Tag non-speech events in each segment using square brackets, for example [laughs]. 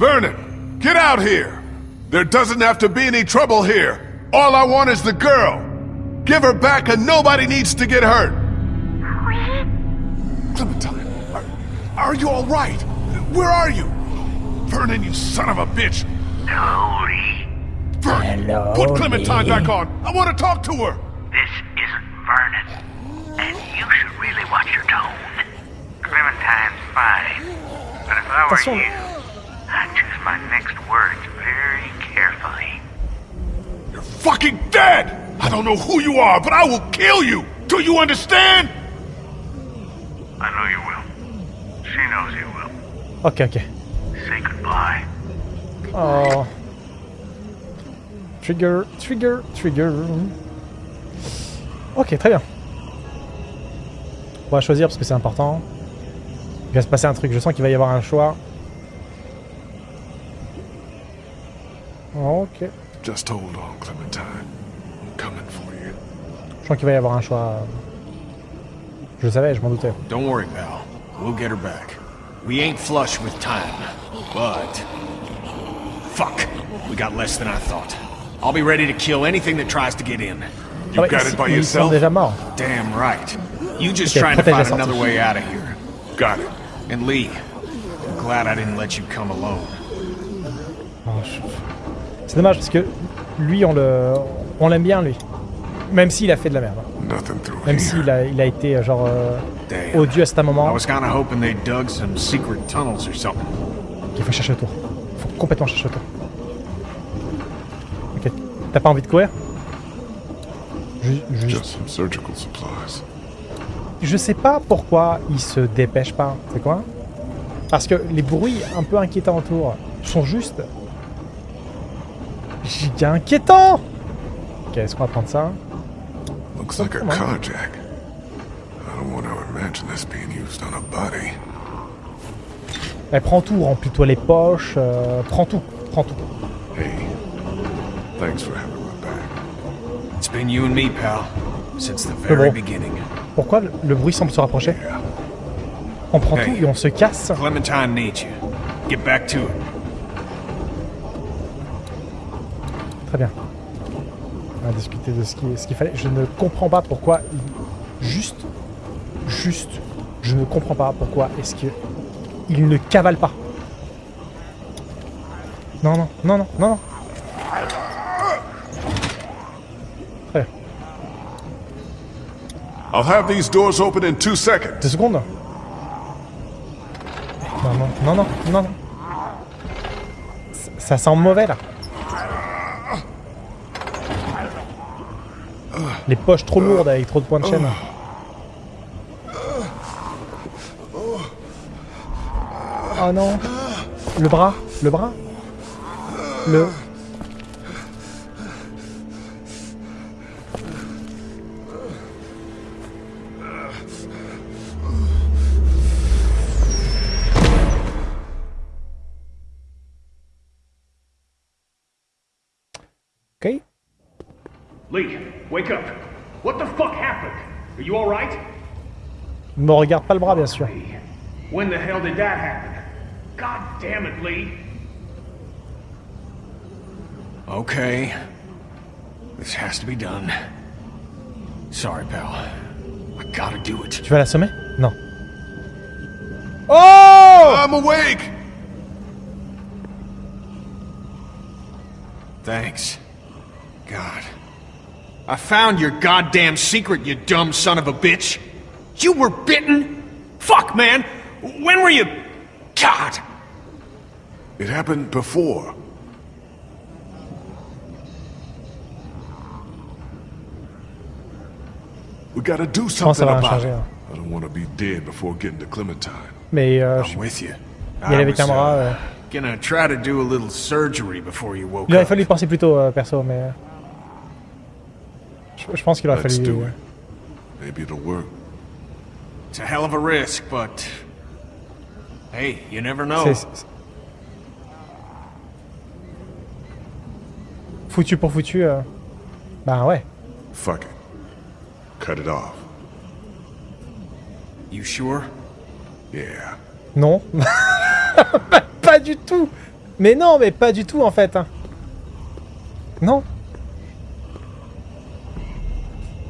Vernon, get out here! There doesn't have to be any trouble here. All I want is the girl. Give her back and nobody needs to get hurt. Clementine, are, are you all right? Where are you? Vernon, you son of a bitch! Cody, Vernon, Hello, put Clementine Lee. back on. I want to talk to her. this isn't Vernon. And you should really watch your tone. Clementine's fine. But if I were Attention. you, dead! I don't know who you are, but I will kill you! Do you understand? I know you will. She knows you will. Ok, ok. Say goodbye. Oh. Trigger, trigger, trigger. Ok, très bien. On va choisir parce que c'est important. Il va se passer un truc, je sens qu'il va y avoir un choix. Ok. Just hold on, Clementine. Je sens qu'il va y avoir un choix. Je le savais, je m'en doutais. Don't worry, pal. We'll get her back. We ain't flush with time, but... Fuck. We got less than I thought. I'll be ready to kill anything that tries to get in. You Ah got it by yourself? Damn right. You just Okay, trying to find another way out of here. Got it. And Lee, I'm glad I didn't let you come alone. Oh, je- C'est dommage parce que lui, on le, on l'aime bien lui. Même s'il a fait de la merde. Même s'il a, il a été euh, genre euh, odieux à certains I moments. was kinda hoping they dug some secret tunnels or something. Il faut chercher le tour. faut complètement chercher le tour. Ok. T'as pas envie de courir? Ju- juste- Just some surgical supplies. Je sais pas pourquoi il se dépêche pas. C'est quoi? Parce que les bruits un peu inquiétants autour sont juste giga inquiétants. Ok, est-ce qu'on va prendre ça? Looks like a carjack. I don't want to imagine this being used on a body. Elle prend tout, remplis-toi les poches, euh, prends tout, prends tout. Hey, thanks for having my back. It's been you and me, pal, since the very bon. beginning. Pourquoi le- le bruit semble se rapprocher? On prend Hey. tout et on se casse. Clementine needs you. Get back to it. Très bien. On va discuter de ce qui- ce qu'il fallait. Je ne comprends pas pourquoi. Juste. Juste. Je ne comprends pas pourquoi est-ce que. Il ne cavale pas. Non, non, non, non, non, non. Très bien. I'll have these doors open in two seconds. Deux secondes. Non, non, non, non, non, Ça sent mauvais là. Les poches trop lourdes avec trop de points de chaîne. Oh non. Le bras, le bras. Le. Me regarde pas le bras, bien sûr. When the hell did that happen? God damn it, Lee. Okay. This has to be done. Sorry, pal. I gotta do it. Tu vas l'assommer? Non. Oh I'm awake! Thanks. God. I found your goddamn secret, you dumb son of a bitch. You were bitten? Fuck, man. When were you... God. It happened before. We gotta do pense que ça something va about it. I don't want to be dead before getting to Clementine. Mais euh, I'm with you. y aller I avec was, un uh, euh, gonna try to do a little surgery before you woke Il aurait up. fallu penser plus tôt, euh, perso, mais. Je, je pense qu'il aurait Let's fallu. do it. Maybe it'll work. It's a hell of a risk, but... Hey, you never know. Foutu pour foutu. euh, Bah ouais. Fuck it. Cut it off. You sure? Yeah. Non. [laughs] pas, pas du tout. Mais non, mais pas du tout en fait. hein. Non.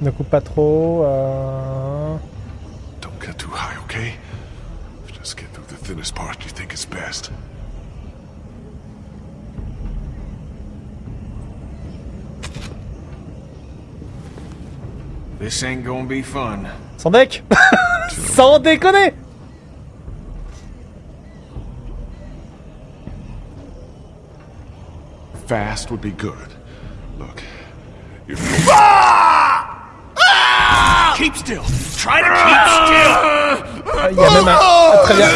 Ne coupe pas trop. euh, okay? Just get through the thinnest part you think is best. This ain't gonna be fun. Sans [laughs] deck Sans déconner Fast would be good. Look, you're ah! Keep still. Try to keep still. Il y a même un... ah, très bien.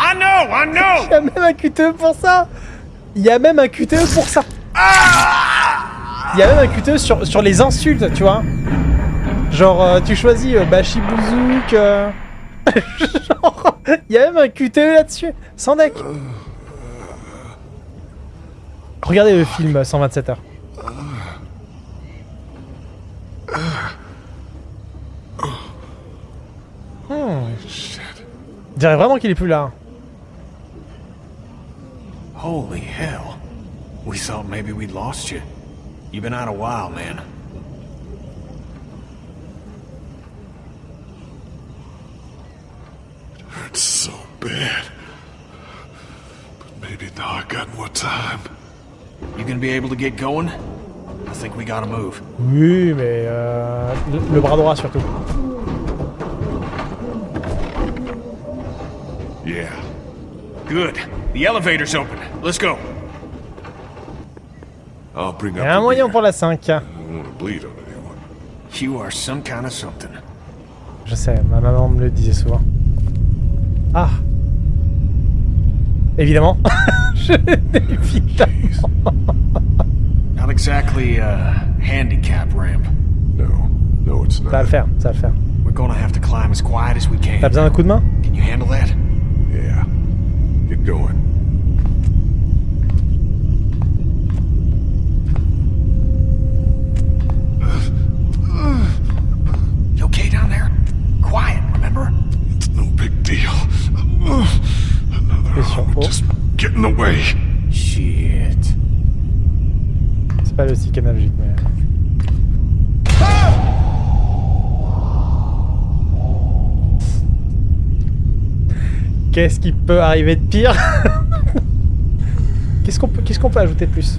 I know, I know. Il y a même un QTE pour ça Il y a même un QTE pour ça Il y a même un QTE sur, sur les insultes, tu vois Genre, euh, tu choisis euh, euh, [laughs] Genre, il y a même un QTE là-dessus Sans deck Regardez le film 127 heures. Hmm, shit. je dirais vraiment qu'il est plus là. Holy hell. We thought maybe we'd lost you. You've been out a while, man. It Hurts so bad. But maybe now I got more time. You gonna be able to get going? I think we gotta move. Oui, mais euh, le, le bras droit surtout. Yeah. Good. The elevator's open. Let's go. I'll bring Il up y a un the moyen pour la 5. I don't want to bleed on anyone. You are some kind of something. Je sais, ma maman me le disait souvent. Ah Évidemment [laughs] Not exactly a handicap ramp. No, no, it's Ça va not. le faire, ça va le faire. We're gonna have to climb as quiet as we T'as can. besoin d'un coup de main? Can you handle that? Yeah. Get going. You okay down there? Quiet, remember? It's no big deal. Another Question. arm would Oh. just get in the way. Shit. C'est pas le stick analogique, mais... Qu'est-ce qui peut arriver de pire [laughs] Qu'est-ce qu'on peut, qu'est-ce qu'on peut ajouter de plus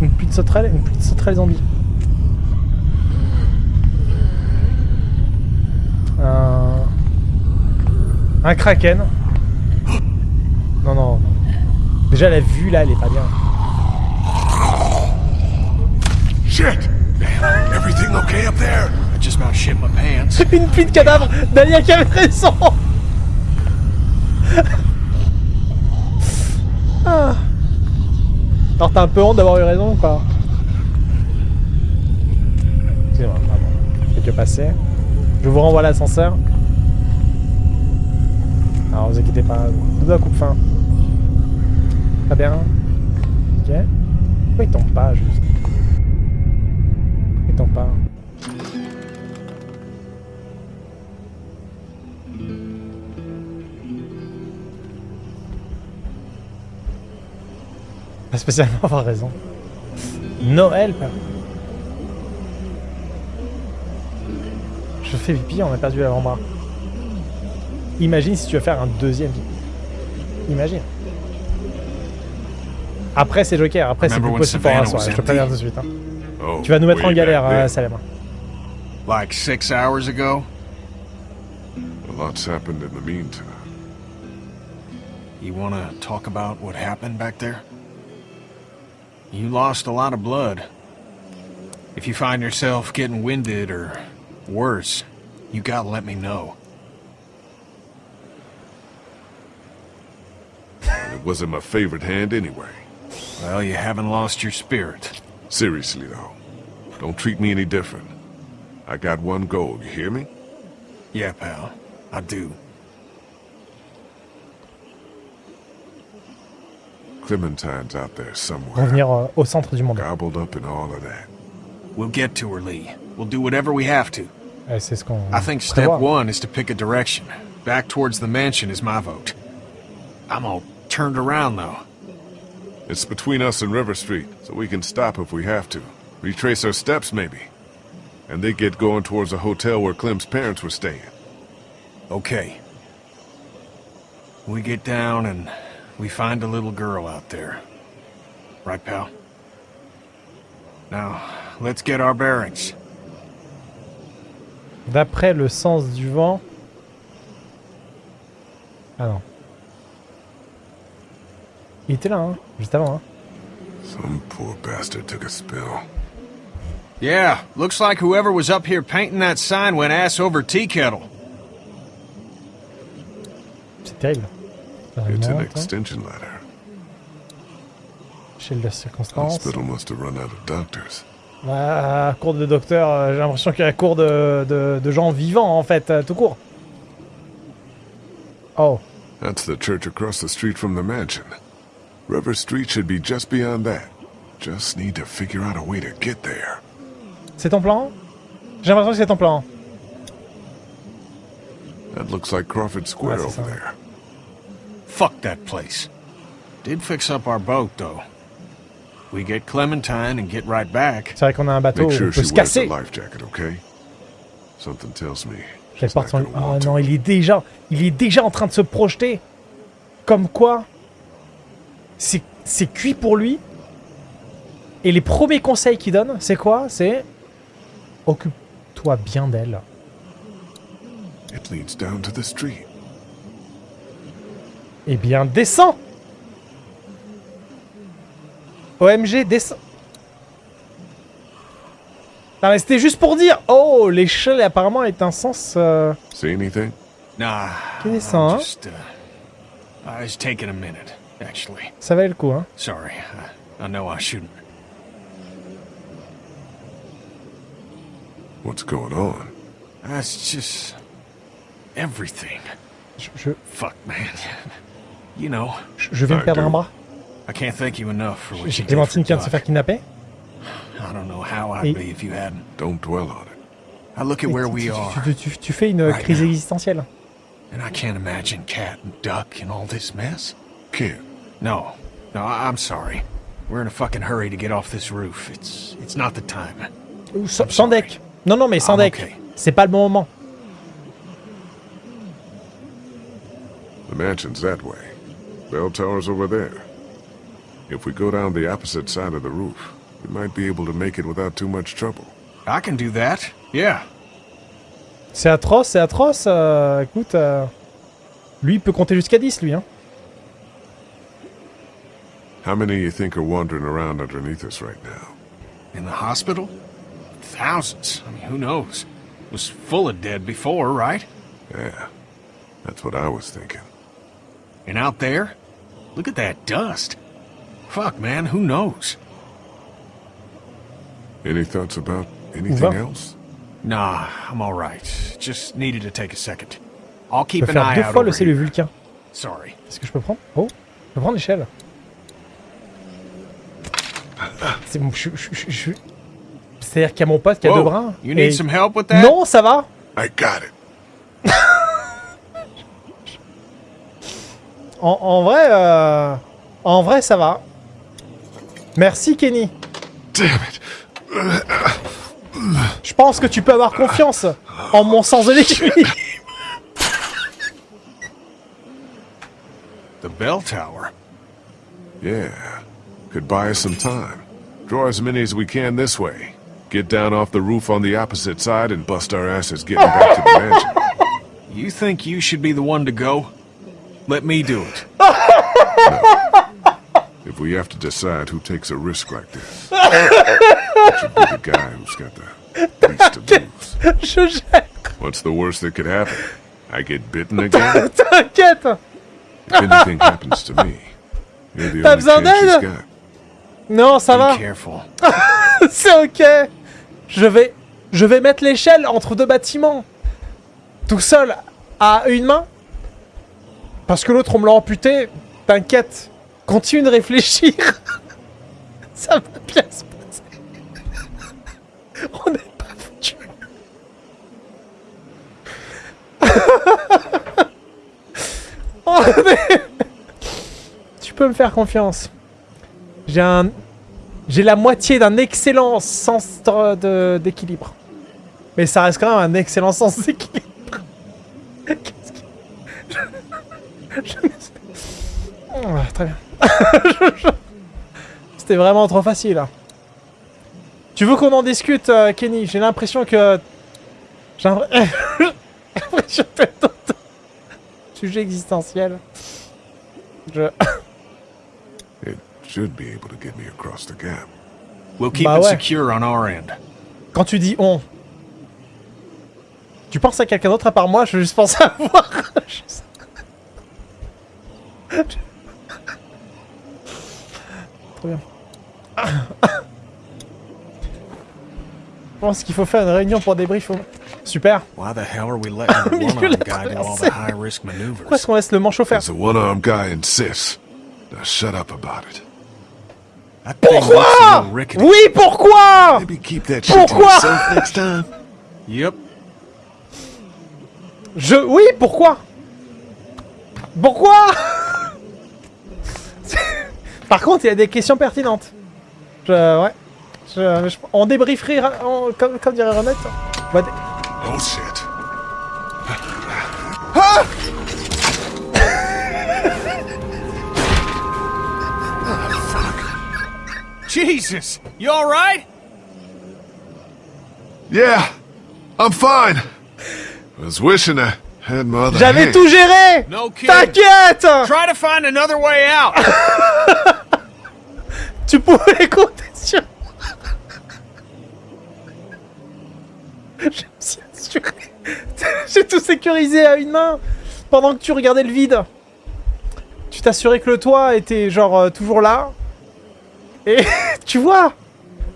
Une pluie de sauterelles Une pluie de sauterelles zombie. Un... Un kraken. Non, non, non. Déjà, la vue, là, elle est pas bien. Shit! Everything okay up there? I just about shit my pants. Une pluie de cadavres Dania qui avait raison Ah. Alors t'as un peu honte d'avoir eu raison ou pas Excusez-moi, pardon. Fais que passer. Je vous renvoie l'ascenseur. Alors vous inquiétez pas, nous la coupe fin. Très bien. Ok. Pourquoi il tombe pas juste? Pourquoi il tombe pas? Pas spécialement avoir raison. Noël, père. Je fais pipi, on a perdu l'avant-bras. Imagine si tu veux faire un deuxième pipi. Imagine. Après c'est Joker, après c'est plus possible pour soirée, was je te préviens tout de suite. hein. Oh, Tu vas nous mettre en way galère, euh. Salem. Like six hours ago? A lot's happened in the meantime. You wanna talk about what happened back there? You lost a lot of blood. If you find yourself getting winded or worse, you gotta let me know. It wasn't my favorite hand anyway. Well, you haven't lost your spirit. Seriously, though. Don't treat me any different. I got one goal, you hear me? Yeah, pal. I do. Clementine's out there somewhere. Revenir euh, au centre du monde. Gobbled up in all of that. We'll get to her, Lee. We'll do whatever we have to. Ouais, c'est ce qu'on I think step prévoit. one is to pick a direction. Back towards the mansion is my vote. I'm gonna turned around, though. It's between us and River Street, so we can stop if we have to. Retrace our steps, maybe. And they get going towards a hotel where Clem's parents were staying. Okay. We get down and we find a little girl out there. Right, pal? Now, let's get our bearings. D'après le sens du vent... Ah non. Il était là, hein, juste avant. Hein. Some poor bastard took a spill. Yeah, looks like whoever was up here painting that sign went ass over tea kettle. C'est terrible. It's an hein. extension ladder. Échelle de circonstance. Hospital must have run out of doctors. Ah, cours de docteur, euh, j'ai l'impression qu'il y a la cours de, de, de gens vivants, en fait, euh, tout court. Oh, That's the church across the street from the mansion. River Street should be just beyond that. Just need to figure out a way to get there. c'est ton plan J'ai l'impression que c'est ton plan. That looks like Crawford Square Ouais, over there. Fuck that place. Did fix up our boat, though. We get Clementine and get right back. C'est vrai qu'on a un bateau, Make on sure peut she se wears a casser. life jacket, okay? Something tells me porte son... Oh non, to. il est déjà... Il est déjà en train de se projeter. Comme quoi... C'est c'est cuit pour lui. Et les premiers conseils qu'il donne, c'est quoi? C'est... Occupe-toi bien d'elle. It leads down to the street. Eh bien, descends OMG, descends Non mais c'était juste pour dire Oh, l'échelle apparemment est un sens... euh, See anything? Nah, Qui descend, hein just, uh, I was taking a minute, actually. Ça valait le coup, hein Sorry, I, I know I shouldn't. What's going on? That's just everything. je, je, Fuck, man. You know, je- viens de perdre un bras. I can't thank you enough for what J'ai you did for Clémentine qui vient de se faire kidnapper. I don't know how I'd Et- be if you hadn't. Don't dwell on it. I look at Et where tu- we tu- are, tu, tu- tu fais une Right crise now. existentielle. and I can't imagine Cat and Duck in all this mess. Can't. No, I'm sorry. We're in a fucking hurry to get off this roof. It's it's not the time. Sans, deck. Non, non, mais sans I'm deck. okay. C'est pas le bon moment. The mansion's that way. Bell tower's over there. If we go down the opposite side of the roof, we might be able to make it without too much trouble. I can do that. Yeah. C'est atroce, c'est atroce. euh, écoute, euh, lui il peut compter jusqu'à 10, lui. Hein. How many you think are wandering around underneath us right now? In the hospital? Thousands. I mean, who knows? It was full of dead before, right? Yeah, that's what I was thinking. And out there? Look at that dust. Fuck, man, who knows? Any thoughts about anything else? Nah, I'm all right. Just needed to take a second. I'll Je keep an eye deux out fois le. Vulcain. Sorry. Est-ce que je peux prendre? Oh, je peux prendre l'échelle. C'est bon, je, je, je- je- C'est-à-dire qu'il y a mon pote qui a Whoa, deux bras. you need et- some help with that? Non, ça va. I got it. En, en vrai, euh, en vrai, ça va. Merci, Kenny. Damn it. Je pense que tu peux avoir confiance en mon sens de l'équilibre. The bell tower. Yeah, could buy us some time. Draw as many as we can this way. Get down off the roof on the opposite side and bust our asses getting back to the mansion. You think you should be the one to go? Let me do it. [laughs] If we have to decide who takes a risk like this, [laughs] it should be the guy who's got the least to lose. What's the worst that could happen? I get bitten again? T'inquiète. If anything happens to me, you're the T'as only besoin chance she's d'aide? got. Non, ça va. careful. [laughs] C'est ok. Je vais, je vais mettre l'échelle entre deux bâtiments. Tout seul, à une main. Parce que l'autre, on me l'a amputé. T'inquiète. Continue de réfléchir. [laughs] Ça va bien se passer. On n'est pas foutu. [laughs] Est... peux me faire confiance. J'ai un... J'ai la moitié d'un excellent sens d'équilibre. Mais ça reste quand même un excellent sens d'équilibre. Qu'est-ce que... Oh, très bien. [laughs] C'était vraiment trop facile. hein. Tu veux qu'on en discute, euh, Kenny? J'ai l'impression que... J'ai l'impr- [laughs] l'impression que ton sujet existentiel. Je... [coughs] It should be able to get me across the gap. We'll keep Bah it ouais. secure on our end. Quand tu dis on, tu penses à quelqu'un d'autre à part moi? Je veux juste penser à [laughs] voir. Trop bien. Je pense qu'il faut faire une réunion pour débrief. au- Super. Why the hell are we letting the [laughs] milieu de one-armed la guy do all traversée. the high-risk maneuvers? Pourquoi est-ce qu'on laisse le manchot faire? The one-armed guy insists. Now shut up about it. That thing looks a Pourquoi. Oui, pourquoi? Maybe keep that shit to Pourquoi? Yep. Je... Oui, pourquoi? Pourquoi? Par contre, il y a des questions pertinentes. Je... Ouais. Je... je- On débrieferait, ra- on- comme, comme dirait Renette. on va dé- Oh shit. [laughs] Jesus! You alright? Yeah, I'm fine. I was wishing I J'avais tout géré No. T'inquiète Try to find another way out. [laughs] Tu pouvais compter sur moi. [laughs] Je me suis assuré. [laughs] J'ai tout sécurisé à une main pendant que tu regardais le vide. Tu t'assurais que le toit était genre euh, toujours là. Et tu vois,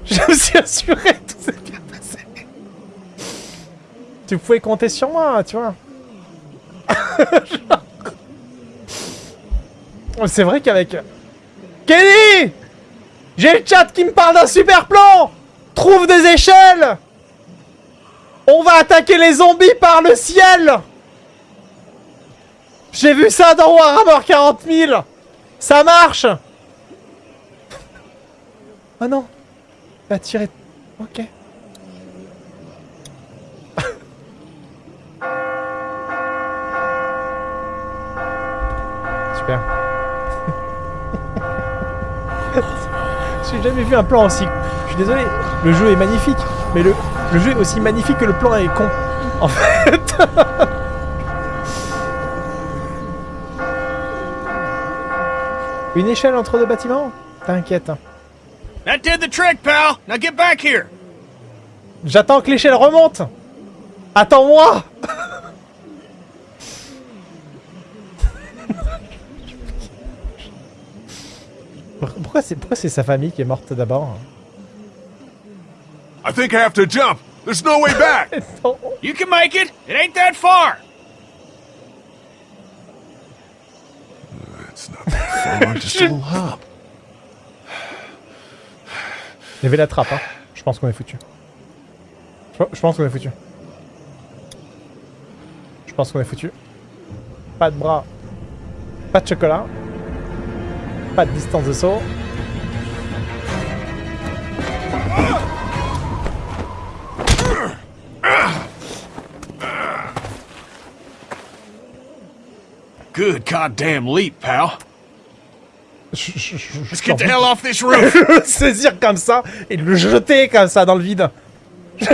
je me suis assuré que tout s'est bien passé. Tu pouvais compter sur moi, tu vois. [laughs] C'est vrai qu'avec Kenny J'ai le chat qui me parle d'un super plan. Trouve des échelles. On va attaquer les zombies par le ciel. J'ai vu ça dans Warhammer 40 000 Ça marche. Oh [laughs] non. Il a. Ok. Super. [laughs] J'ai jamais vu un plan aussi. Je suis désolé, le jeu est magnifique, mais le, le jeu est aussi magnifique que le plan est con. [laughs] En fait. [laughs] Une échelle entre deux bâtiments? T'inquiète. hein. That did the trick, pal. Now get back here. J'attends que l'échelle remonte Attends-moi c'est pourquoi c'est sa famille qui est morte d'abord I think I have to jump. There's no way back. [laughs] You can make it. It ain't that far. It's not that far, just a little [laughs] hop. Il y avait la trappe, hein. Je pense qu'on est foutu. Je pense qu'on est foutu. Je pense qu'on est foutu. Pas de bras. Pas de chocolat. Pas de distance de saut. Good goddamn leap, pal. Je- Let's get the hell off this roof. [laughs] saisir comme ça et le jeter comme ça dans le vide. [laughs]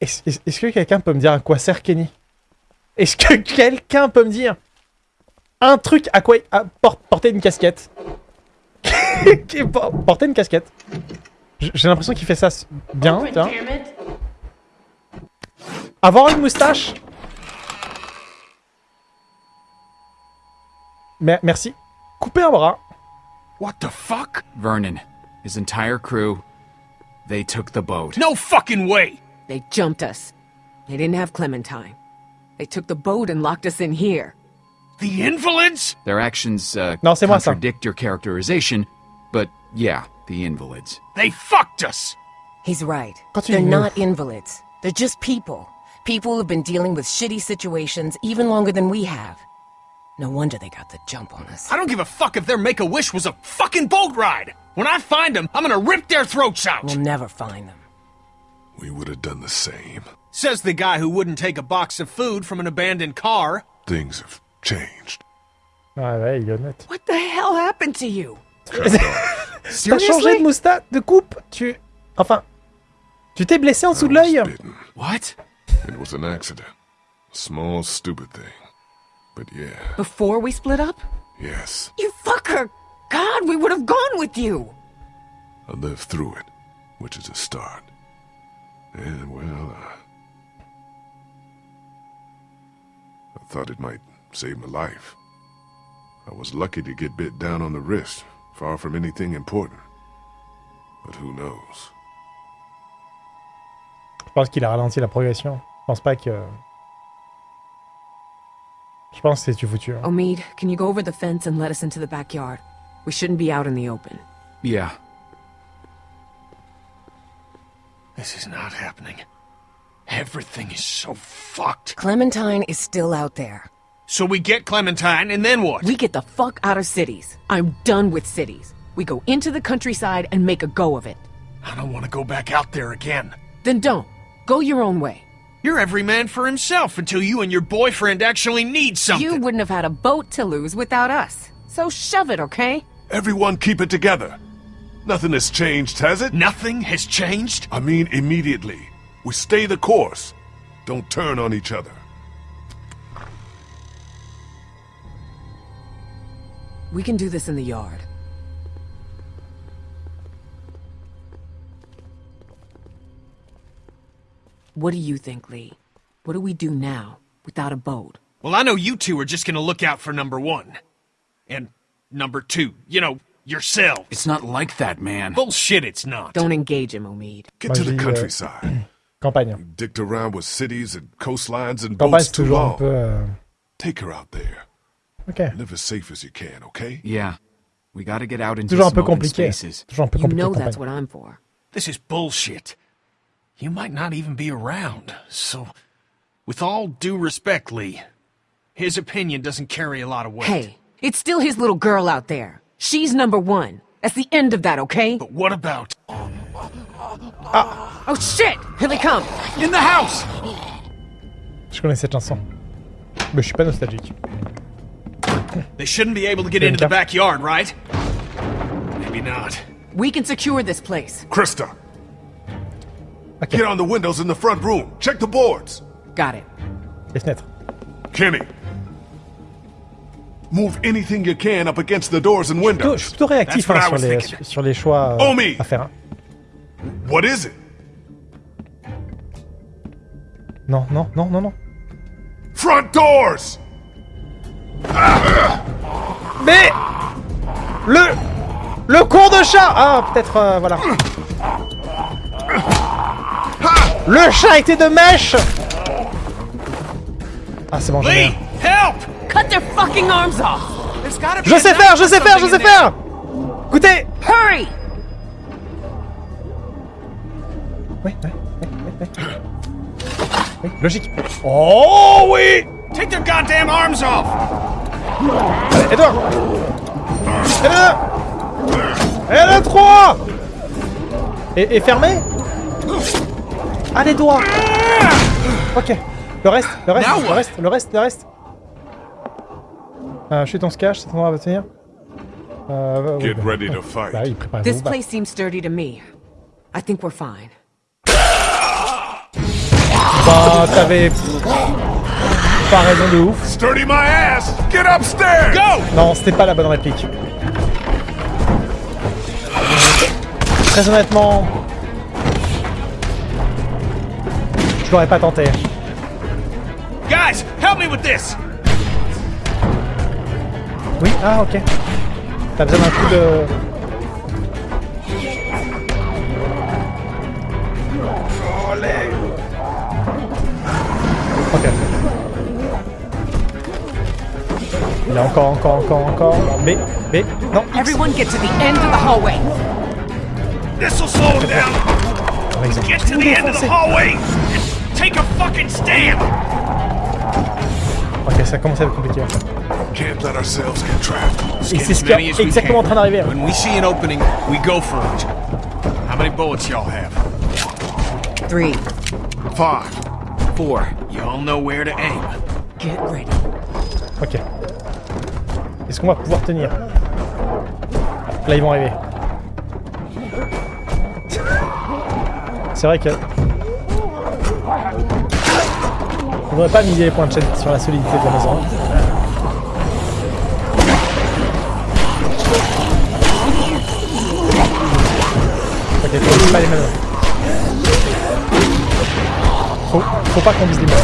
Est-ce que quelqu'un peut me dire à quoi sert Kenny? Est-ce que quelqu'un peut me dire un truc à quoi à por- porter une casquette? [laughs] Qui- une casquette. J'ai l'impression qu'il fait ça bien. tu vois. Avoir une moustache Mer- Merci. Couper un bras. what the fuck? Vernon, his entire crew, they took the boat. No fucking way. They jumped us. They didn't have Clementine. They took the boat and locked us in here. The invalids? Their actions uh, Non, c'est moi, ça. contradict your characterization, yeah, The invalids. They fucked us! He's right. They're not invalids. They're just people. People who've been dealing with shitty situations even longer than we have. No wonder they got the jump on us. I don't give a fuck if their make-a-wish was a fucking boat ride! When I find them, I'm gonna rip their throats out! We'll never find them. We would have done the same. Says the guy who wouldn't take a box of food from an abandoned car. Things have changed. Ah ouais, il est honnête. What the hell happened to you? T'as changé de moustache, de coupe Tu... Enfin... Tu t'es blessé en dessous de l'œil. What? It was an accident. A small, stupid thing. But yeah, Before we split up? yes, You fucker! God, we would have gone with you! I lived through it, which is a start. And, well, uh, I thought it might save my life. I was lucky to get bit down on the wrist, far from anything important. But who knows? Je pense qu'il a ralenti la progression. Je pense pas que... Je pense que c'est du foutu. hein. Omid, can you go over the fence and let us into the backyard? We shouldn't be out in the open. Yeah. This is not happening. Everything is so fucked. Clementine is still out there. So we get Clementine, and then what? We get the fuck out of cities. I'm done with cities. We go into the countryside and make a go of it. I don't want to go back out there again. Then don't. Go your own way. You're every man for himself until you and your boyfriend actually need something. You wouldn't have had a boat to lose without us. So shove it, okay? Everyone keep it together. Nothing has changed, has it? Nothing has changed? I mean, immediately. We stay the course. Don't turn on each other. We can do this in the yard. What do you think, Lee? What do we do now, without a boat? Well, I know you two are just gonna look out for number one. And number two, you know, yourself. It's not like that, man. Bullshit, it's not. Don't engage him, Omid. Get to the euh, countryside. [clears throat] Campagne. Dicked around with cities and coastlines and Campagne, boats too toujours un long. peu... euh, Take her out there. Ok. Live as safe as you can, okay? Yeah. We gotta get out into Toujours un some peu open compliqué. spaces. Toujours un peu You know that's what I'm for. This is bullshit. You might not even be around, so... With all due respect, Lee, his opinion doesn't carry a lot of weight. Hey, it's still his little girl out there. She's number one. That's the end of that, okay? But what about... Ah. Oh shit! Here they come! In the house! Je connais cette chanson. Mais je suis pas nostalgique. They shouldn't be able to get into the backyard, right? Maybe not. We can secure this place. Krista, Ok, get on the windows in the front room. Check the boards. Got it. les fenêtres. Kenny, move anything you can up against the doors and Plutôt- je windows. suis plutôt réactif That's hein, sur, les, sur, sur les choix euh, Omi à faire. hein. What is it? Non, non, non, non, non. Front doors! Mais le le con de chat. Ah, peut-être euh, voilà. Le chat était de mèche. Ah, c'est bon, j'en ai Lee, un. help! Cut their fucking arms off! There's gotta be Je sais faire, je sais faire, je sais faire. Écoutez. Hurry! Oui, oui, oui, oui, oui. Oui, logique. Oh oui. Take their goddamn arms off! Allez, là. Et là, trois. Et, et fermé? Ah, les doigts. Ok. Le reste, le reste, le reste, le reste, le reste. Euh, chute, on se cache, cet endroit va tenir. Euh, Get bah, ready to fight. Bah oui, préparez-vous. This bah. place seems sturdy to me. I think we're fine. Bah, t'avais pas raison de ouf. Sturdy my ass! Get upstairs! Go! Non, c'était pas la bonne réplique. Très honnêtement, je l'aurais pas tenté. Guys, help me with this! Oui, ah ok. T'as besoin d'un coup de... Ok. Il y a encore, encore, encore, encore. Mais, mais, non. X. Everyone get to the end of the hallway. This'll slow him down. Ils ont Get to the end of the hallway and take a fucking stand. Ok, ça commence à être compliqué. Can't let ourselves get trapped. Et c'est ce As qui est many as we exactement en train d'arriver. When we see an opening, we go for it. How many bullets y'all have? Three. Five. Four. Y'all know where to aim. Get ready. Ok. Est-ce qu'on va pouvoir tenir Là, ils vont arriver. C'est vrai que... On devrait pas miser les points de chaîne sur la solidité de la maison. Ok, faut pas les mêmes. Faut, faut pas qu'on vise les mêmes.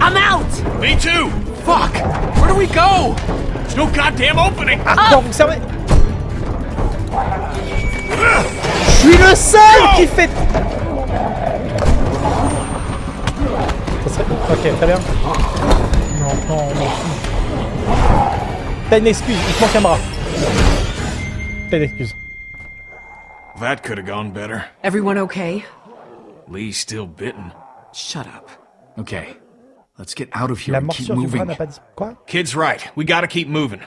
I'm out! Me too! Fuck! Where do we go? There's no goddamn opening! Non, vous servez Je suis le seul qui fait... Ça serait... Ok, très bien. Non, non, non. T'as une excuse, il te manque un bras. T'as une excuse. That could have gone better. Everyone okay? Lee's still bitten. Shut up. Okay. Let's get out of here La and keep morsure du bras moving. dit... Kid's right. We gotta keep moving.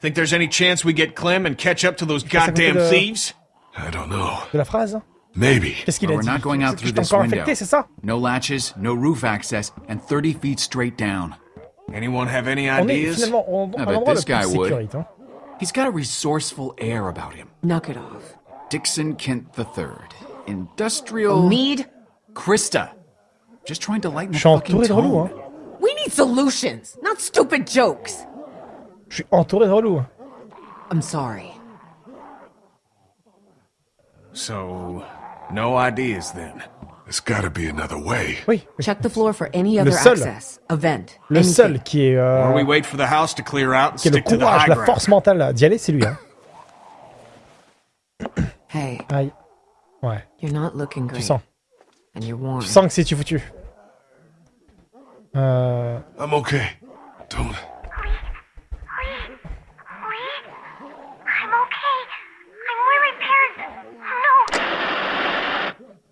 Think there's any chance we get Clem and catch up to those goddamn de- thieves? I don't know. De la phrase Maybe. Qu'est-ce qu'il But a we're dit not going out through je t'ai this window. infecté, No latches, no roof access, and 30 feet straight down. Anyone have any On est ideas? finalement au- bet this guy would. sécurite. Hein. He's got a resourceful air about him. Knock it off. Dixon Kent III. Industrial... Need? Krista. Just trying to lighten the suis fucking entouré de relous. tone. Need solutions, not stupid jokes. Je suis entouré de relous. I'm sorry. So, no ideas then. There's gotta be another way. Oui. Check the floor for any other seul. access. A vent. Le anything. seul qui est, euh, Or we wait for the house to clear out and qui a le stick to the courage, la force mentale d'y aller, c'est lui. Hein. Hey, Aïe. Ouais, you're not looking tu great. sens. And you're warm. Tu sens que c'est tu foutu. Euh... I'm okay. Don't. I'm okay. I'm where my parents.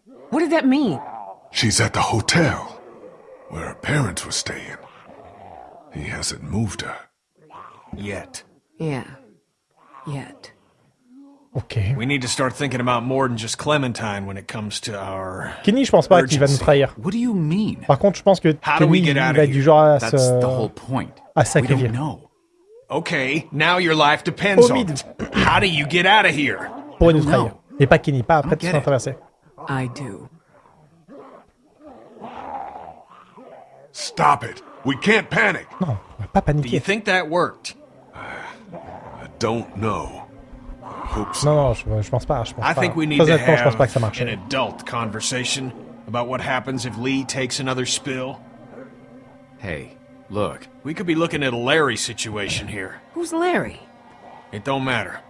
No. What did that mean? She's at the hotel where her parents were staying. He hasn't moved her. Yet. Yeah. Yet. Ok. We need to start thinking about more than just Clementine when it comes to our... Kenny, je pense pas qu'il va nous trahir. What do you mean? Par contre, je pense que How do we Kenny, get il out of va être du here? genre à That's the whole se... point. à We sacrifier. don't know. Okay, now your life depends on it. How do you get out of here? Pour nous don't trahir. know. Et pas Kenny, pas après tout it. traversé. I do. Stop it. We can't panic. Non, on va pas Do you paniquer. think that worked? I don't know. I hope so. Non, non, je, je pense pas. Je pense I pas. think we need Très to honnêtement, je pense have pas que ça an marche. adult conversation about what happens if Lee takes another spill. Hey, look. We could be looking at a Larry situation here. Who's Larry? It don't matter.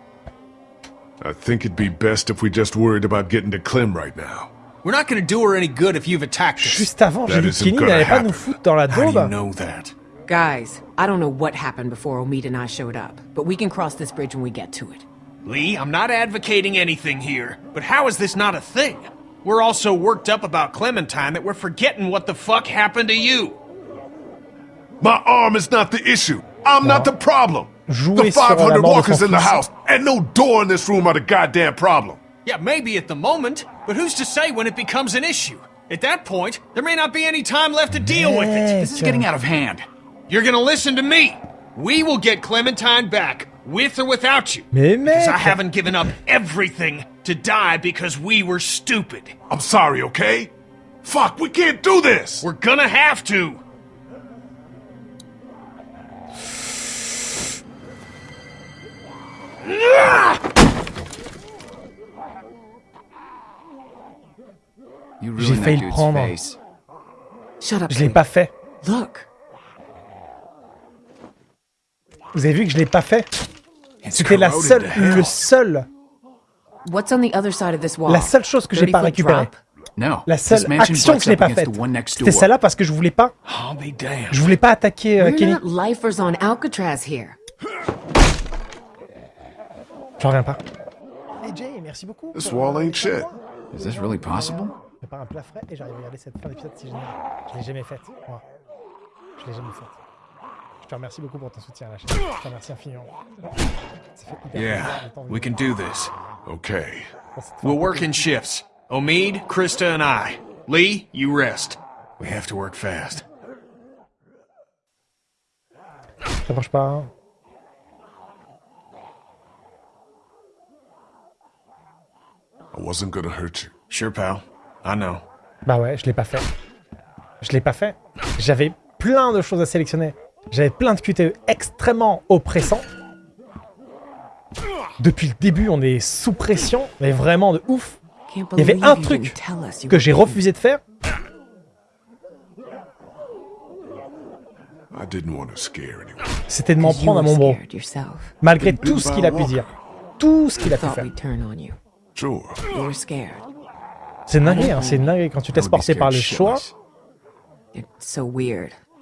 I think it'd be best if we just worried about getting to Clem right now. We're not going to do her any good if you've attacked us. Juste avant, j'ai That dit isn't Kenny gonna n'allait pas happen. nous foutre dans la How do you daube. know that? Guys, I don't know what happened before Omid and I showed up, but we can cross this bridge when we get to it. Lee, I'm not advocating anything here, but how is this not a thing? We're all so worked up about Clementine that we're forgetting what the fuck happened to you. My arm is not the issue. I'm not the problem. Jouer the 500 walkers in the house and no door in this room are the goddamn problem. Yeah, maybe at the moment, but who's to say when it becomes an issue? At that point, there may not be any time left to deal with it. This is getting out of hand. You're gonna listen to me. We will get Clementine back, with or without you. Mais Because I haven't given up everything to die because we were stupid. I'm sorry, okay? Fuck, we can't do this. We're gonna have to. You J'ai ruined failli le prendre. face. Shut up, Je l'ai Lee. pas fait. Look. Vous avez vu que je l'ai pas fait It's C'était la seule, le seul, What's on the other side of this wall? la seule chose que j'ai 30 pas récupérée. La this seule action que je n'ai pas against faite. the one next C'était celle-là parce que je voulais pas, je voulais pas attaquer euh, We're Kenny. not lifers on Alcatraz here. J'en reviens pas. AJ, merci beaucoup. This wall ain't shit. Is this really possible? Je prépare un plat frais et j'arrive à regarder cette fin d'épisode si. Je l'ai jamais faite, moi. Je l'ai jamais faite. Je te remercie beaucoup pour ton soutien à la chaîne. Je te remercie infiniment. Ça fait hyper plaisir Yeah, t'en we can do this. Okay. We'll work in shifts. Omid, Krista, and I. Lee, you rest. We have to work fast. T'approches pas. hein? I wasn't gonna hurt you. Sure, pal. I know. Bah ouais, je l'ai pas fait. Je l'ai pas fait. J'avais plein de choses à sélectionner. J'avais plein de QTE extrêmement oppressants. Depuis le début, on est sous pression, mais vraiment de ouf. Il y avait un truc que j'ai refusé de faire. I didn't want to scare anyone. C'était de m'en prendre à mon bro. Malgré tout ce qu'il a pu dire. Tout ce qu'il a pu faire. C'est une dinguerie, hein, c'est une dinguerie quand tu te laisses porter par scared le choix.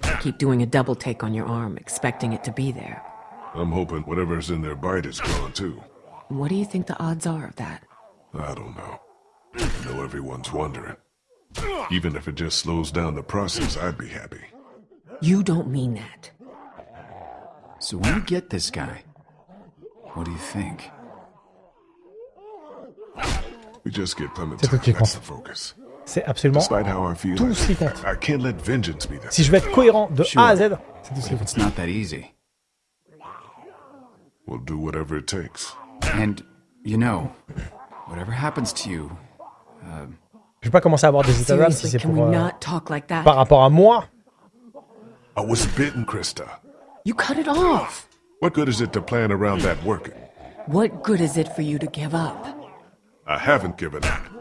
Shitless. It's so weird. Keep doing a double take on your arm, expecting it to be there. I'm hoping whatever's in their bite is gone too. What do you think the odds are of that? I don't know. I know everyone's wondering. Even if it just slows down the process, I'd be happy. You don't mean that. So when you get this guy, what do you think? We just get C'est tout Clementine. qui That's the focus. C'est absolument tout I, ce qui compte. I can't let vengeance be the Si je veux être cohérent de A à Z, c'est tout ce qui compte. it's not that easy. We'll do whatever it takes. And, you know, whatever happens to you, Je vais pas commencer à avoir des états d'âme si c'est can pour, we euh, not talk like that? par rapport à moi. I was bitten, Krista. You cut it off. What good is it to plan around that working? What good is it for you to give up? I haven't given up.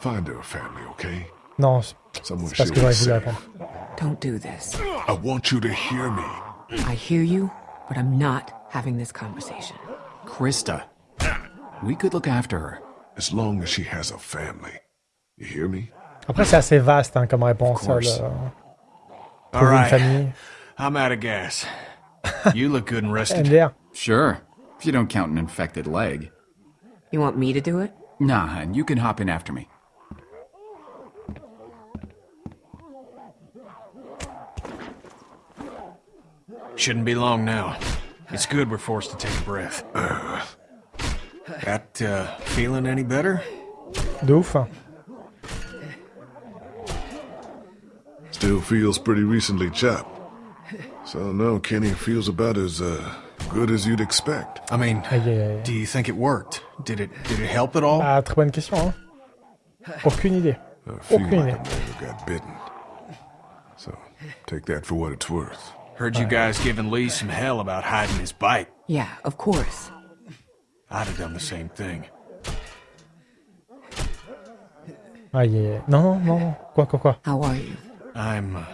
Find her a family, okay? Non, c'est Someone c'est pas ce she'll que j'aurais voulu répondre. Don't do this. I want you to hear me. I hear you, but I'm not having this conversation. Krista, we could look after her. As long as she has a family. You hear me? Après, c'est assez vaste hein, comme réponse. Of course. ça, le- euh, une right. famille. [laughs] I'm out of gas. You look good and rested. MDR. Sure, if you don't count an infected leg. You want me to do it? Nah, hun, you can hop in after me. Shouldn't be long now. It's good we're forced to take a breath. That, uh, feeling any better? De ouf. hein. Still feels pretty recently chopped. So no, Kenny feels about as uh, good as you'd expect. I mean, Aïe, aïe, aïe. do you think it worked? Did it did it help at all? Ah, très bonne question. Hein. Aucune idée. I feel Aucune like idée. a man who got bitten. So take that for what it's worth. Heard you guys giving Lee some hell about hiding his bike. Yeah, of course. I'd have done the same thing. Aïe, yeah. aïe. no, no. non, non. Quoi, quoi, quoi. How are you? I'm. Uh,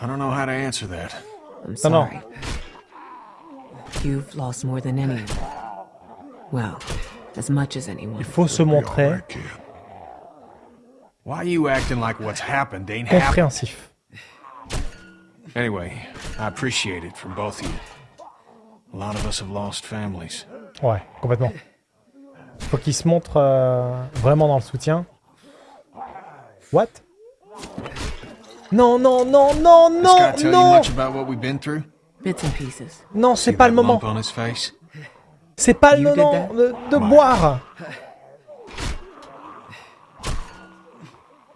I don't know how to answer that. I'm No, no. sorry. You've lost more than anyone. Well, as much as anyone. Il faut se montrer. Why are you acting like what's happened ain't happened? compréhensif. Anyway, I appreciate it from both of you. A lot of us have lost families. Ouais, complètement. Faut qu'il se montre euh, vraiment dans le soutien. What? Non, non, non, non, non, non. Non, c'est pas le moment. C'est pas le moment de, de boire.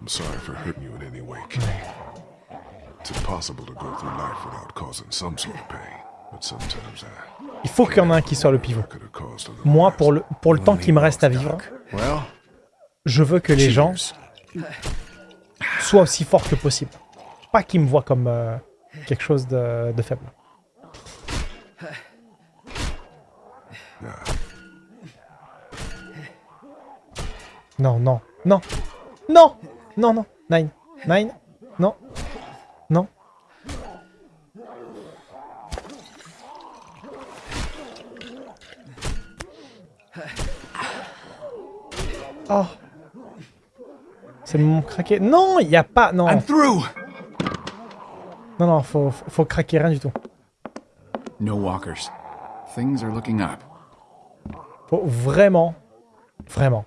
I'm sorry for hurting you in any way, Il faut qu'il y en ait un qui soit le pivot. Moi, pour le, pour le temps qui me reste à vivre, je veux que les gens soient aussi forts que possible. Pas qu'ils me voient comme euh, quelque chose de, de faible. Non, non, non, non, non, non, Nine, Nine, non, non. Oh. C'est le moment craqué. Non, il n'y a pas. Non. I'm through! Non, non, faut, faut, faut craquer rien du tout. No walkers. Things are looking up. Faut vraiment, vraiment,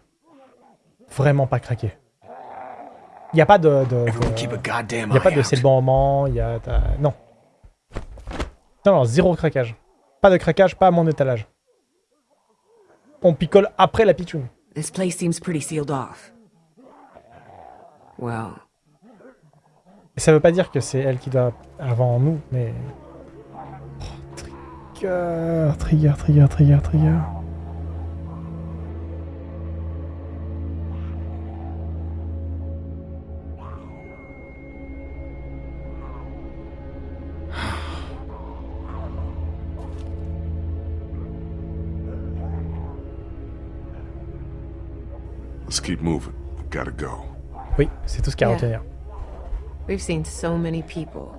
vraiment pas craquer. Il n'y a pas de... de, de- keep a pas de c'est le bon moment, il y a... Non. Non, non, zéro craquage. Pas de craquage, pas à mon étalage. On picole après la pitchoune. This place seems pretty sealed off. Well, ça veut pas dire que c'est elle qui doit avant nous, mais... Oh, trigger, trigger, trigger, trigger, trigger. Keep moving. Gotta go. Oui, c'est tout ce qu'il y a à retenir. we've seen so many people.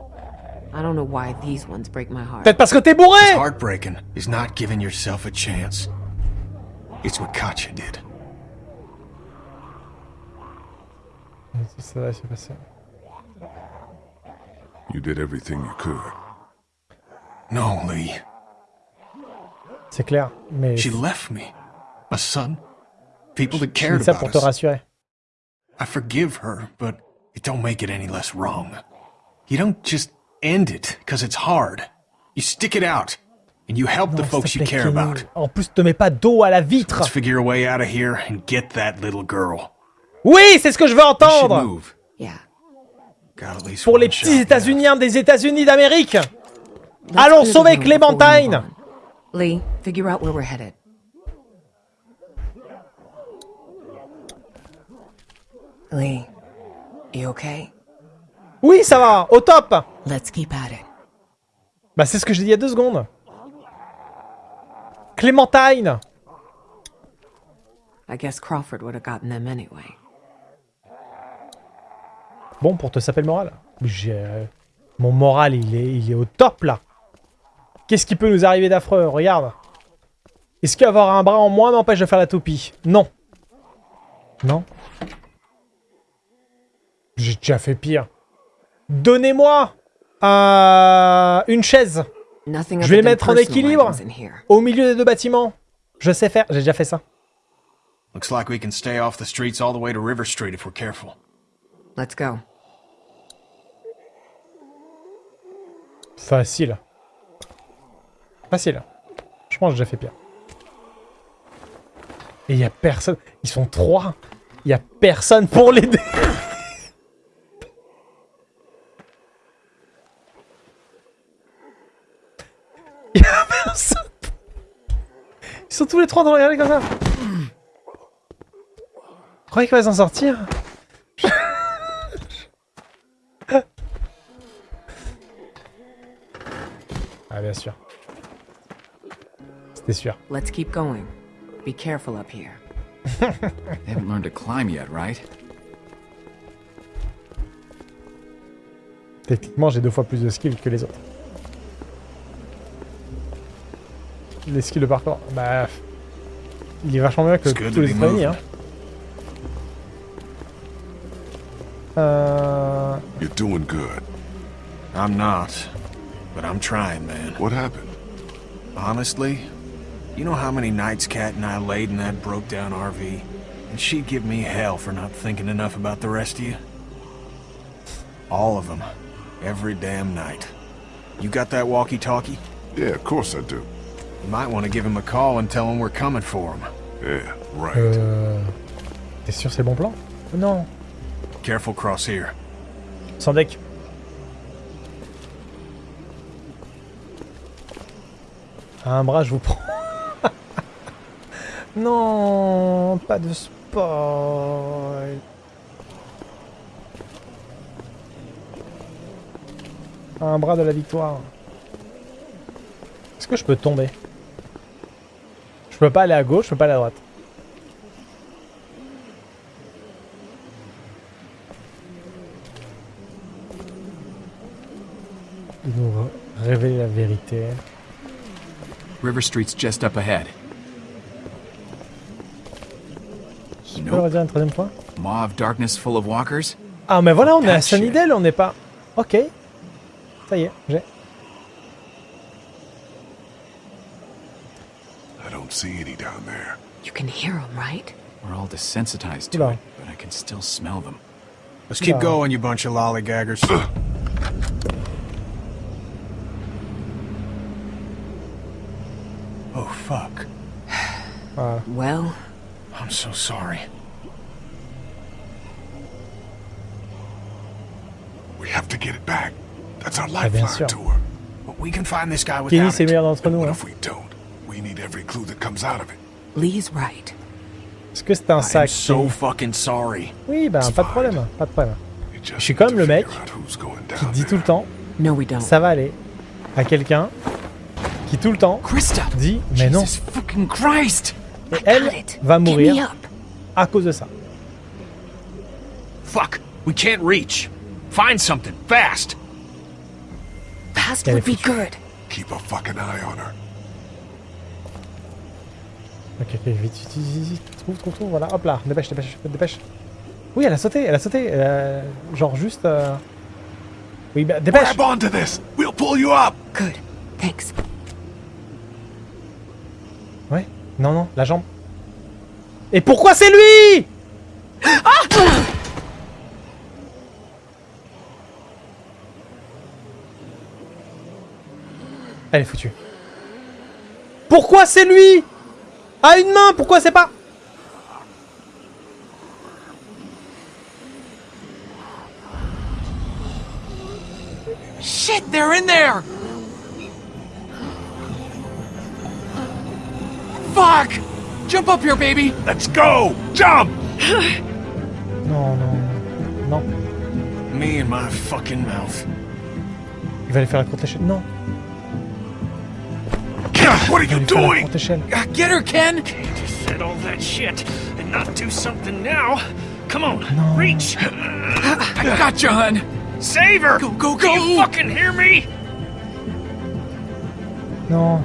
I don't know why these ones break my heart. Peut-être parce que t'es bourré Heartbreaking is not giving yourself a chance. It's what Katya did. Ça va se passer. You did everything you could. No, Lee. C'est clair, mais... She left me. A son. People that Je cared dis ça about pour te us. rassurer. I forgive her, but it don't make it any less wrong. You don't just end it because it's hard. You stick it out, and you help the Non, folks s'il you care about. En plus, te mets pas d'eau à la vitre. Let's figure a way out of here and get that little girl. Oui, c'est ce que je veux entendre move. Yeah. Pour les petits now. États-Unis des États-Unis d'Amérique Let's Allons the sauver Clémentine. Lee, figure out where we're headed. Lee, you okay? Oui, ça va, au top Let's keep at it. Bah, c'est ce que j'ai dit il y a deux secondes. Clémentine I guess Crawford would have gotten them anyway. Bon, pour te saper le moral. J'ai... euh, Mon moral, il est, il est au top, là. Qu'est-ce qui peut nous arriver d'affreux? Regarde. Est-ce qu'avoir un bras en moins m'empêche de faire la toupie? Non. Non. J'ai déjà fait pire. Donnez-moi euh, une chaise Je vais les mettre en équilibre. au milieu des deux bâtiments. Je sais faire, j'ai déjà fait ça. Looks like we can stay off the streets all the way to River Street if we're careful. Let's go. Facile. Facile. Je pense que j'ai déjà fait pire. Et il y a personne. Ils sont trois. Il y a personne pour l'aider. [laughs] Il y a personne. Ils sont tous les trois dans le regarder comme ça. Vous croyez qu'il va s'en sortir Ah bien sûr. C'était sûr. Let's keep going. Be careful up here. [laughs] They haven't learned to climb yet, right? Techniquement, j'ai deux fois plus de skills que les autres. Les skills de parcours, bah... Il est vachement mieux que tous les be autres hein. Euh... You're doing good. I'm not, but I'm trying, man. What happened? Honestly, you know how many nights Kat and I laid in that broke down RV? And she'd give me hell for not thinking enough about the rest of you? All of them. Every damn night. You got that walkie-talkie? Yeah, of course I do. You might want to give him a call and tell him we're coming for him. Yeah, right. Euh... T'es sûr c'est bon plan? Non. Careful cross here. Sans deck. À un bras, je vous prends. [laughs] non, pas de spoil. À un bras de la victoire. Est-ce que je peux tomber? Peux pas aller à gauche, je peux pas aller à droite. Il nous re- révèle la vérité. River Street's just up ahead. Tu peux redire une troisième fois? Maw of darkness full of walkers? Ah mais voilà, on est à. Sunnydale, on n'est pas... Ok. Ça y est, j'ai. See any down there. You can hear them, right? We're all desensitized to Oula. it, but I can still smell them. Let's keep No. going, you bunch of lollygaggers. [clears throat] oh, fuck. Voilà. Well, I'm so sorry. We have to get it back. That's our bien lifeline to her. But we can find this guy Kenny, without c'est le it. meilleur d'entre nous. What Hein. if we don't? We need every clue that comes out of it. Lee's right. Est-ce que c'est un sac so fucking sorry. Oui, ben It's pas de problème, pas de problème. We just Je suis comme le mec Qui dit tout le temps, No, we don't. ça va aller, à quelqu'un qui tout le temps dit, mais non, et elle va mourir à cause de ça. Fuck, we can't reach. Find something, fast. Fast would be good. Keep a fucking eye on her. Ok, ok, vite, vite, vite, vite, trouve, trouve, trouve, voilà, hop là, dépêche, dépêche, dépêche. Oui, elle a sauté, elle a sauté, elle a- genre juste... euh, Oui, bah dépêche Grab onto this. We'll pull you up. Good. Thanks. Ouais, non, non, la jambe. Et pourquoi c'est lui? Elle est foutue. Pourquoi c'est lui? À une main, pourquoi c'est pas? Shit, they're in there! Fuck! Jump up here, baby! Let's go. Jump. [laughs] Non, non, non. Me and my fucking mouth. Il va aller faire la courte échelle. Non, What are you lui faire la doing? courte échelle. Ah, Get her, Ken! Just said all that shit and not do something now. Come on, No. reach. I got you, hun! Save her. Go, go, Do you fucking hear me? Non.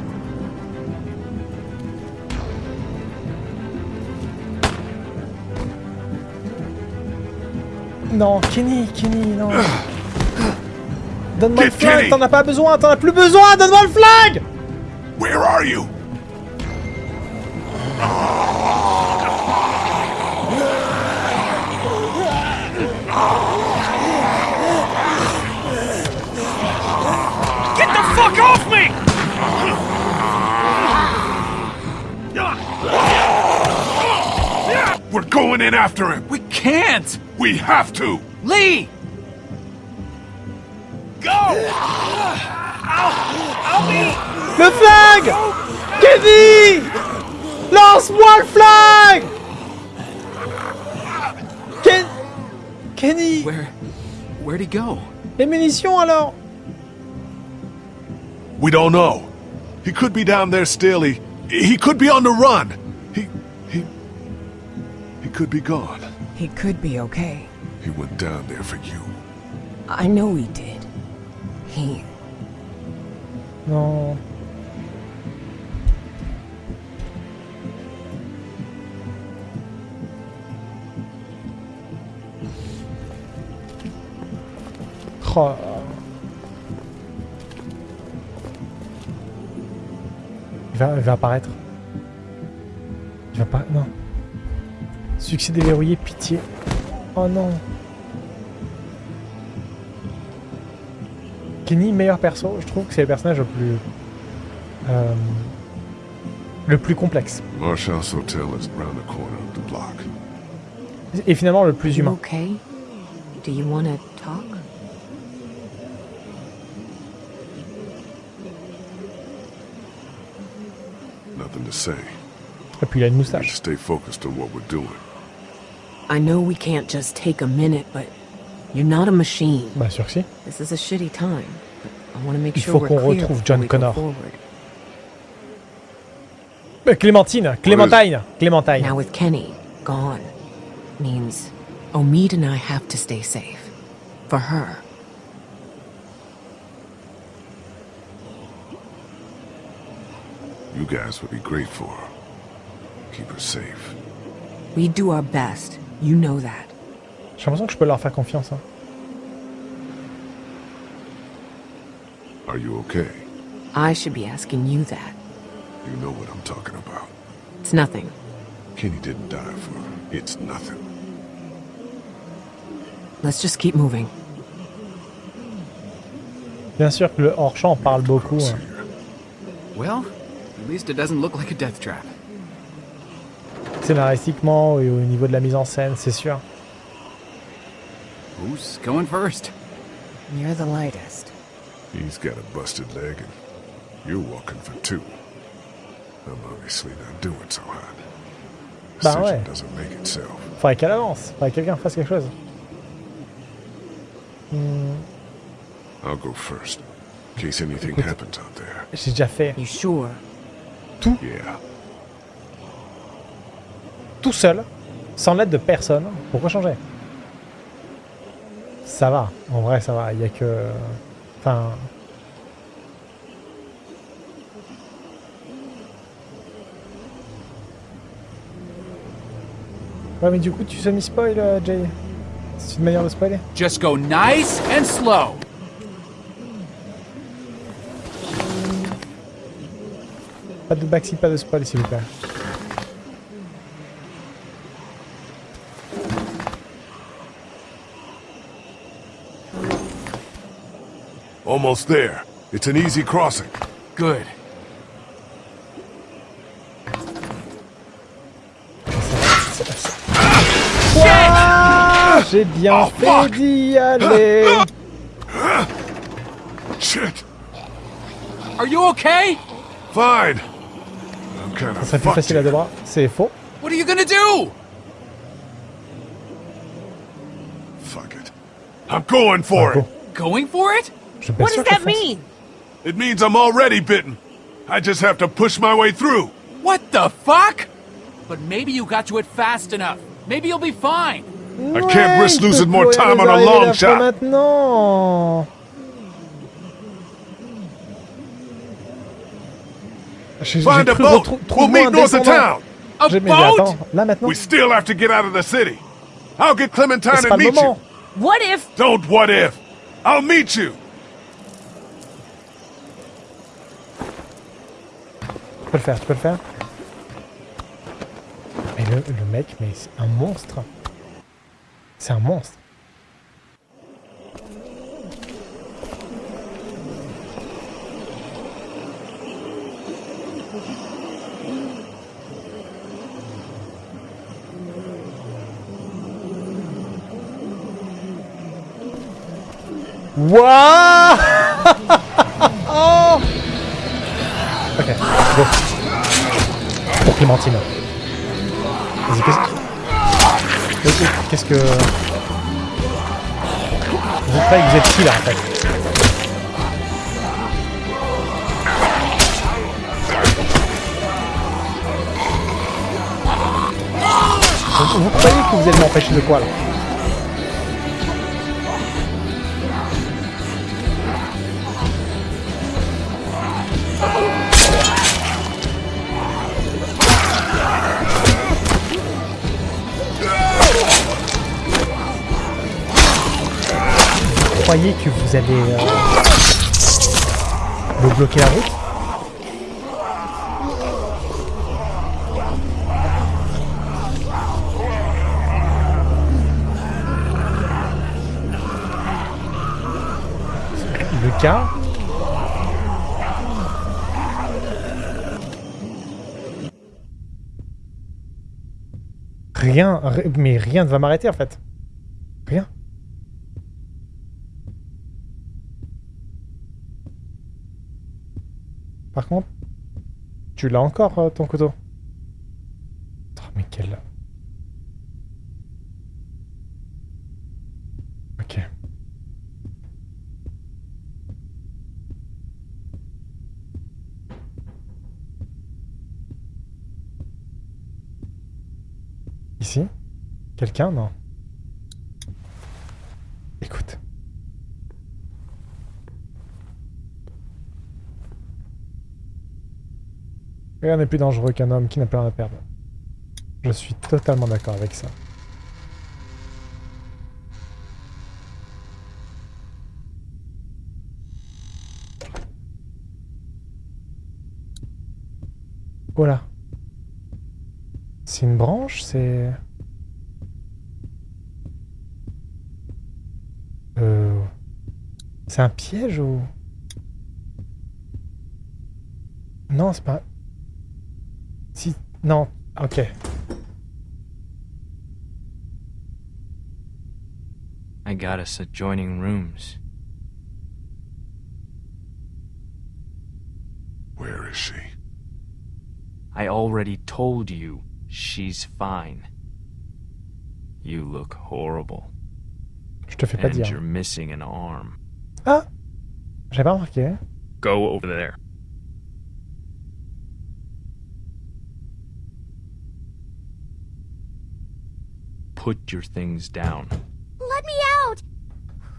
Non, Kenny, Kenny, non. [sighs] Donne-moi le Get flag, Kenny. t'en as pas besoin, t'en as plus besoin, donne-moi le flag Where are you? Get the fuck off me! We're going in after him. We can't! We have to. Lee! Go! I'll, I'll be. Le flag Kenny Lance-moi le flag Ken... Kenny Where... where'd he go? Les munitions alors We don't know. He could be down there still. He he could be on the run. He he he could be gone. He could be okay. He went down there for you. I know he did. He. Non. Oh. Il va, il va apparaître. Il va pas. Non. Succès déverrouillé, pitié. Oh non. Kenny, meilleur perso, je trouve que c'est le personnage le plus. euh, le plus complexe. Marshall's hotel is round the corner of the block. Et finalement le plus humain. okay? Do you want to talk? Say. Et puis il a une We moustache. stay focused on what we're doing. I know we can't just take a minute, but you're not a machine. Bah sûr que si. This is a shitty time, but I want to make Il sure faut we're qu'on clear retrouve before John we go Connor. forward. Clémentine, Clémentine, Clémentine. Now with Kenny gone, means Omid and I have to stay safe. For her. You guys would be great for her. Keep her safe. We do our best. You know that. J'ai l'impression que je peux leur faire confiance. hein. Are you okay? I should be asking you that. You know what I'm talking about. It's nothing. Kenny didn't die for it's nothing. Let's just keep moving. Bien sûr que le hors-champ parle beaucoup. hein. Well, at least it doesn't look like a death trap. Scénaristiquement et au niveau de la mise en scène, c'est sûr. Who's going first? You're the lightest. He's got a busted leg and you're walking for two. I'm obviously not doing so hot. Bah Decision ouais. doesn't make itself. Faudrait qu'elle avance. Faudrait que quelqu'un fasse quelque chose. Hmm, I'll go first. In case anything Écoute. happens out there. J'ai déjà fait You sure? Yeah. tout seul, sans l'aide de personne. Pourquoi changer? Ça va. En vrai, ça va. Il y a que... Enfin... Ouais, mais du coup, tu semi-spoil, euh, Jay? C'est une manière de spoiler? Just go nice and slow. Pas de backseat, pas de spoil, s'il vous plaît. Almost there. It's an easy crossing. Good. Ah, J'ai bien Oh, fait d'y aller Shit. Are you okay? Fine. I'm kind Ça serait plus facile à deux bras. C'est faux. What are you gonna do? Fuck it. I'm going for Ah, it. go. Going for it? Je suis pas What does that mean? It means I'm already bitten. I just have to push my way through. What the fuck? But maybe you got to it fast enough. Maybe you'll be fine. I can't risk losing more time on a arrivées long shot. Maintenant. J'ai j'ai Find a cru boat. retrou- We'll trouve-moi meet un north of descendant. town. A J'ai- mais boat? attends, là maintenant, We still have to get out of the city. I'll get Clementine and meet you. What if... Don't what if. I'll meet you. Tu peux le faire, tu peux le faire. Mais le, le mec, mais c'est un monstre. C'est un monstre. Oh [laughs] Ok, go. Pour Clémentine. Vas-y, qu'est-ce que... Qu'est-ce que... Vous êtes pas, vous êtes qui là en fait? Vous croyez que vous allez m'empêcher de quoi là? Croyez que vous allez euh, me bloquer la route Le cas Rien, ri- mais rien ne va m'arrêter en fait. Rien. Par contre, tu l'as encore euh, ton couteau? Oh, mais quel... Ok. Ici? Quelqu'un? Non. Écoute. Rien n'est plus dangereux qu'un homme qui n'a plus rien à perdre. Je suis totalement d'accord avec ça. Oh voilà. C'est une branche, c'est... Euh... C'est un piège ou... Non, c'est pas... Si... Non, ok. I got us adjoining rooms. Where is she? I already told you she's fine. You look horrible. Je te fais pas And dire. you're missing an arm. Ah J'avais pas remarqué. Go over there. Put your things down. Let me out!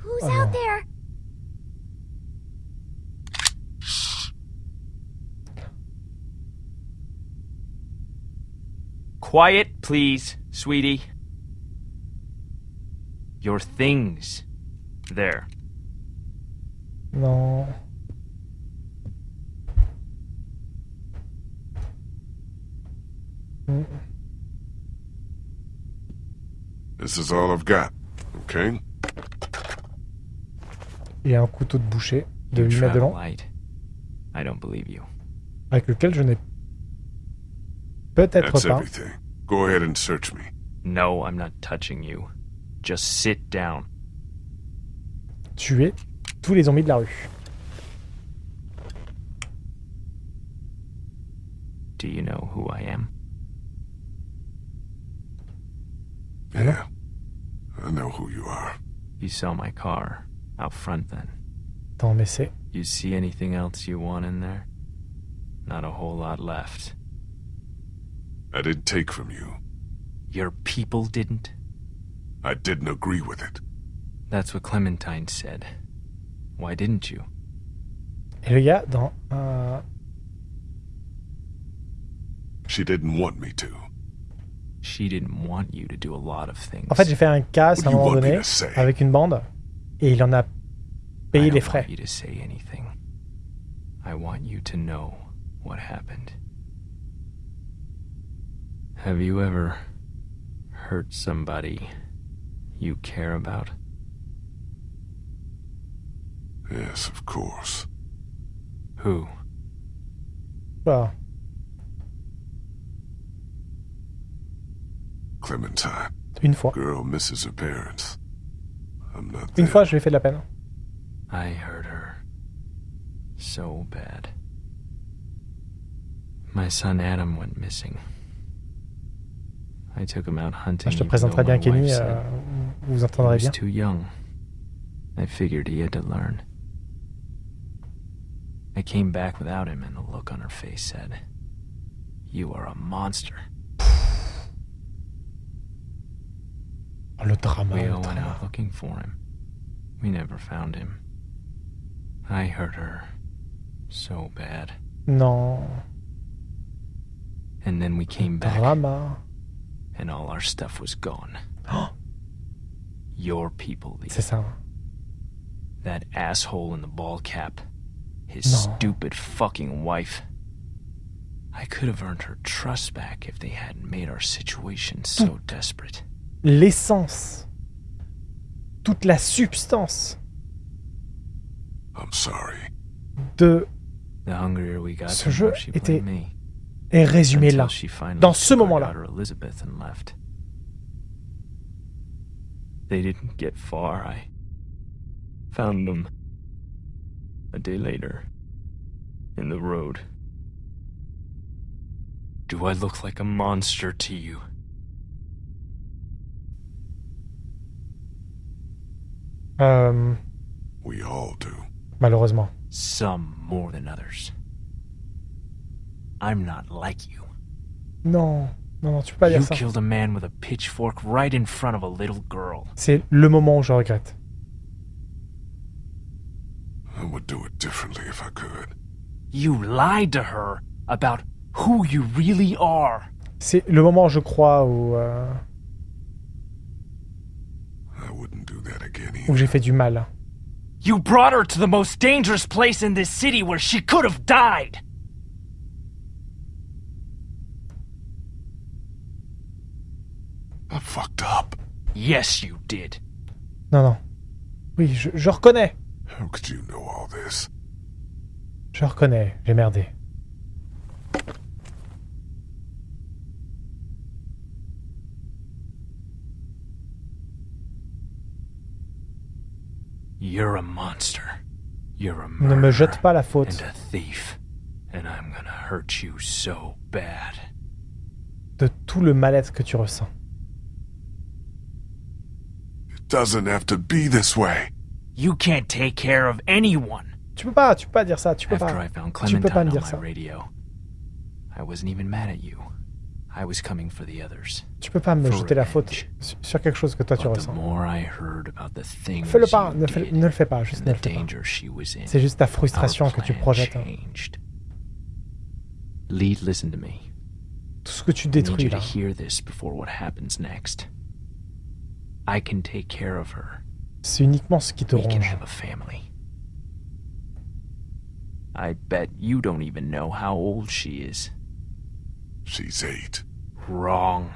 Who's Oh, out there? Quiet, please, sweetie. Your things. There. Non. Hmm. This is all I've got, okay? A un couteau de boucher de You 8 mètres de long, light. I don't believe you. avec lequel je n'ai peut-être That's pas. everything. Go ahead and search me. No, I'm not touching you. Just sit down. tuer tous les zombies de la rue. Do you know who I am? Yeah. I know who you are. You saw my car out front then. Don't mais it. You see anything else you want in there? Not a whole lot left. I didn't take from you. Your people didn't? I didn't agree with it. That's what Clementine said. Why didn't you? Et le gars, dans un... She didn't want me to. En fait, j'ai fait un casse à un What do you moment want me donné to say? avec une bande et il en a I payé don't les want frais. you to say anything. I want you to know what happened. Have you ever hurt somebody you care about? Yes, of course. Who? Voilà. Clementine. Une fois. Girl misses her parents. I'm not Une there. fois, je lui ai fait de la peine. I hurt her. So bad. My son Adam went missing. I took him out hunting. Ah, je te even présenterai though bien Kenny, wife euh, said vous vous entendrez bien. too young. I figured he had to learn. I came back without him, and the look on her face said, You are a monster. Oh, le drama, We all went out looking for him. We never found him. I hurt her so bad. No. And then we came back, Drama. and all our stuff was gone. Oh. [gasps] Your people. C'est ça. That asshole in the ball cap. His No. stupid fucking wife. I could have earned her trust back if they hadn't made our situation so [laughs] desperate. L'essence. Toute la substance I'm sorry. de The hungrier we got, Ce the jeu était est résumé là. Dans ce moment-là. daughter Elizabeth and left. They didn't get far. I found them a day later in the road. Do I look like a monster to you? Euh, We all do. malheureusement. Some more than others. I'm not like you. Non. Non, non, tu peux pas dire You ça. killed a man with a pitchfork right in front of a little girl. C'est le moment où je regrette. I would do it differently if I could. You lied to her about who you really are. C'est le moment, je crois, où, euh, où j'ai fait du mal. You brought her to the most dangerous place in this city where she could have died. I fucked up. Yes, you did. Non, non. Oui, je, je reconnais. How could you know all this? Je reconnais, j'ai merdé. You're a monster. You're a Ne me murderer jette pas la and faute a thief. And I'm gonna hurt you so bad. de tout le mal-être que tu ressens. It doesn't have to be this way. You can't take care of anyone. Tu peux pas, tu peux pas dire ça, tu peux After pas. I found Tu peux pas me dire ça. radio, I wasn't even mad at you. I was coming for the others. Tu peux pas me jeter la faute sur- quelque chose que toi tu ressens. Fais-le pas, ne, fais- ne le fais pas, juste ne le fais C'est juste ta frustration que tu projettes. hein. changed. Lee, listen to me. Tout ce que tu détruis you to là. hear this before what happens next. I can take care of her. C'est uniquement ce qui te ronge. have a family. I bet you don't even know how old she is. She's eight. Wrong.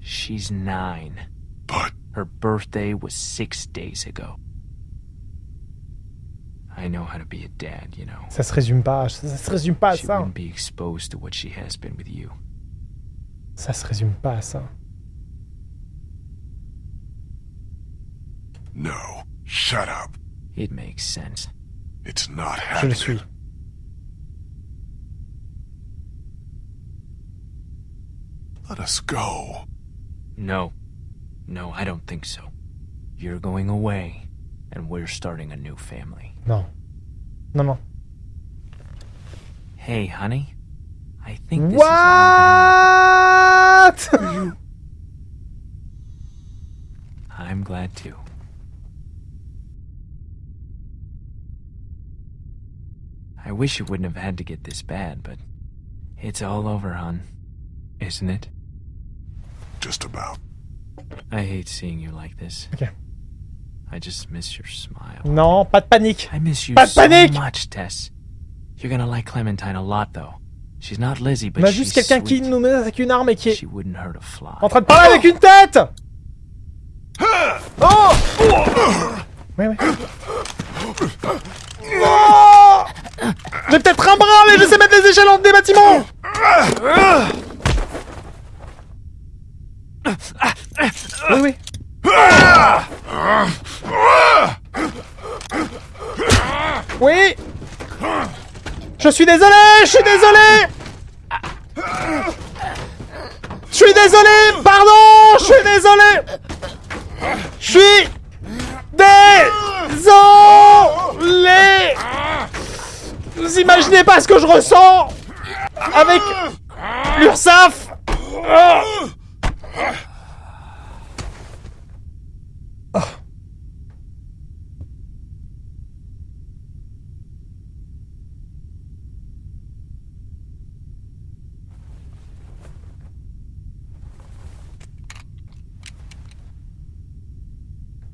She's nine. But Her birthday was six days ago. I know how to be a dad, you know. Ça se résume pas, ça, ça se résume pas à She ça. wouldn't be exposed to what she has been with you. Ça se résume pas à ça. no. Shut up. It makes sense. It's not Je le happening. suis. Let us go. No. No, I don't think so. You're going away, and we're starting a new family. No. No, non. Hey, honey. I think this is all gonna [laughs] What I'm glad too. I wish it wouldn't have had to get this bad, but it's all over, hon. Isn't it? Just about. I hate seeing you like this. Ok. I just miss your smile. Non, pas de panique. I miss you Pas de so panique! much, Tess. You're gonna like Clementine a lot, though. She's not Lizzie, but On a she's juste quelqu'un qui nous menace avec une arme et qui est She wouldn't hurt a fly. en train de parler avec une tête Oh Oui, oui. Oh J'ai peut-être un bras, mais je sais mettre les échelles entre des bâtiments Oui, oui. Oui Je suis désolé Je suis désolé Je suis désolé Pardon Je suis désolé Je suis désolé Vous imaginez pas ce que je ressens avec l'URSAF.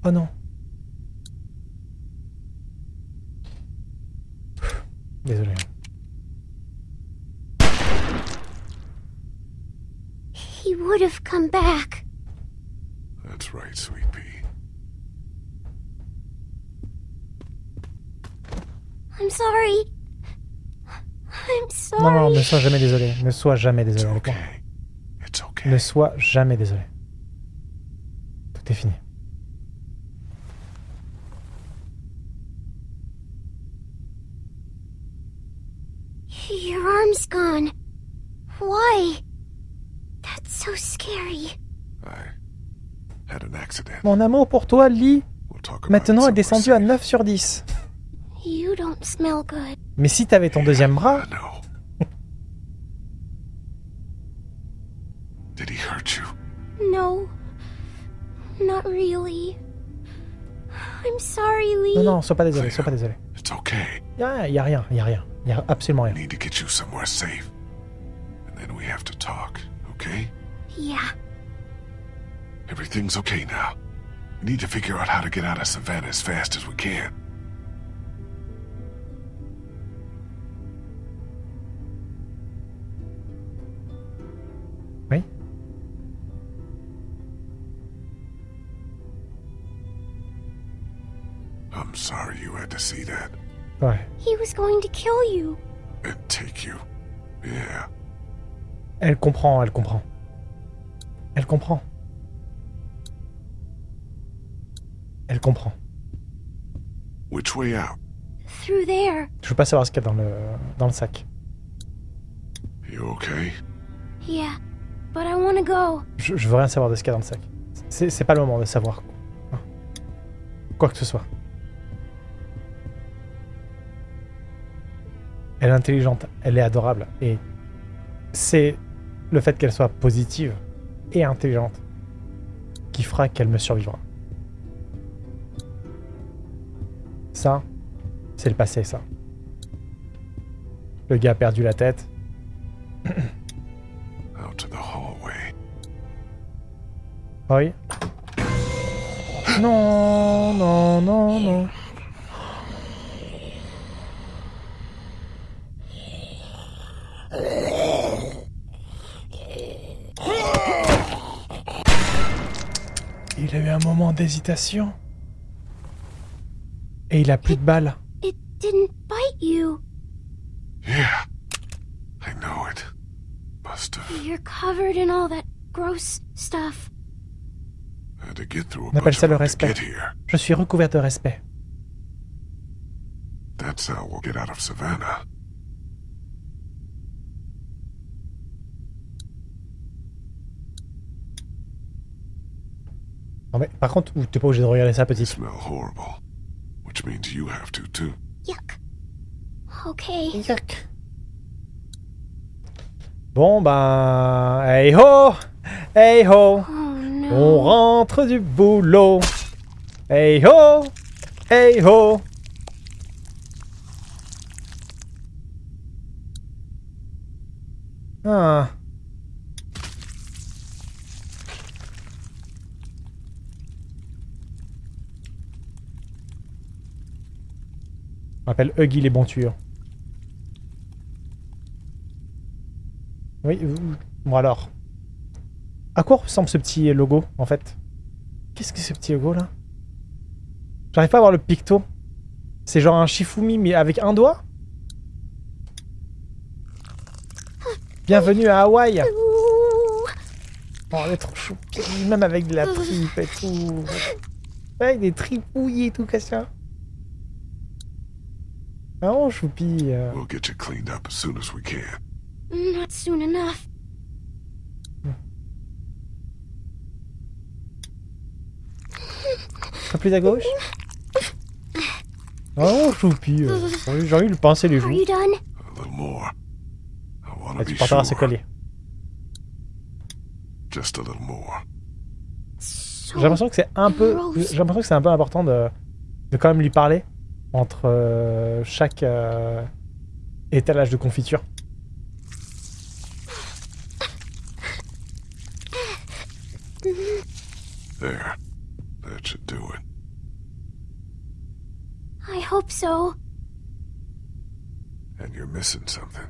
Oh non. Désolé. He would have come back. That's right, sweet pea. I'm sorry. I'm sorry. Non, non, ne sois jamais désolé. Ne sois jamais It's désolé moi. okay. It's okay. Ne sois jamais désolé. Tout est fini. Your arm's gone. Why? That's so scary. I had an accident. Mon amour pour toi, Lee, We'll talk about it maintenant est descendu à safe. 9 sur 10. You don't smell good. Mais si t'avais ton deuxième bras, I know. Did he hurt you? No. Not really. I'm sorry, Lee. non, non, sois pas désolé, sois pas désolé. It's okay. Y'a y a rien, y a rien. Il. I need to get you somewhere safe. And then we have to talk, okay? Yeah. Everything's okay now. We need to figure out how to get out of Savannah as fast as we can. Oui. I'm sorry you had to see that. Ouais. He was going to kill you. And take you. Yeah. Elle comprend, elle comprend. Elle comprend. Elle comprend. Which way out? Through there. Je veux pas savoir ce qu'il y a dans le, dans le sac. You okay? Yeah. But I want to go. Je, je veux rien savoir de ce qu'il y a dans le sac. C'est pas le moment de savoir quoi que ce soit. Elle est intelligente, elle est adorable. Et c'est le fait qu'elle soit positive et intelligente qui fera qu'elle me survivra. Ça, c'est le passé, ça. Le gars a perdu la tête. [coughs] Out to the hallway. Oui. [gasps] Non, non, non, non. Il a eu un moment d'hésitation. Et il a plus de balles. It didn't bite you. Yeah. I know it. Must have You're covered in all that gross stuff. had to get through a On appelle ça le respect. get here. Je suis recouvert de respect. That's how we'll get out of Savannah. Non mais par contre, t'es pas obligé de regarder ça, It petite. smell horrible. Which means you have to too. Yuck. Okay. Bon ben... Hey ho Hey ho Oh no. On rentre du boulot. Hey ho Hey ho Ah. On appelle Huggy les bons tueurs. Oui, bon alors. À quoi ressemble ce petit logo, en fait? Qu'est-ce que ce petit logo, là? J'arrive pas à voir le picto. C'est genre un Shifumi, mais avec un doigt? Bienvenue à Hawaï. Oh, elle est trop chou. Même avec de la tripe et tout. Avec des tripouilles et tout, Cassia. Ah, oh, choupi. euh. We'll get you cleaned up as soon as we can. Not soon enough. Un peu plus à gauche? Oh, choupi. euh. J'ai envie- de lui pincer les Are joues. you done? A little more. I want Ah, to tu be porteras ce sure. collier. Just a little more. So J'ai l'impression que c'est un peu. J'ai l'impression que c'est un peu important de, de quand même lui parler entre euh, chaque euh, étalage de confiture. There. That should do it. I hope so. And you're missing something.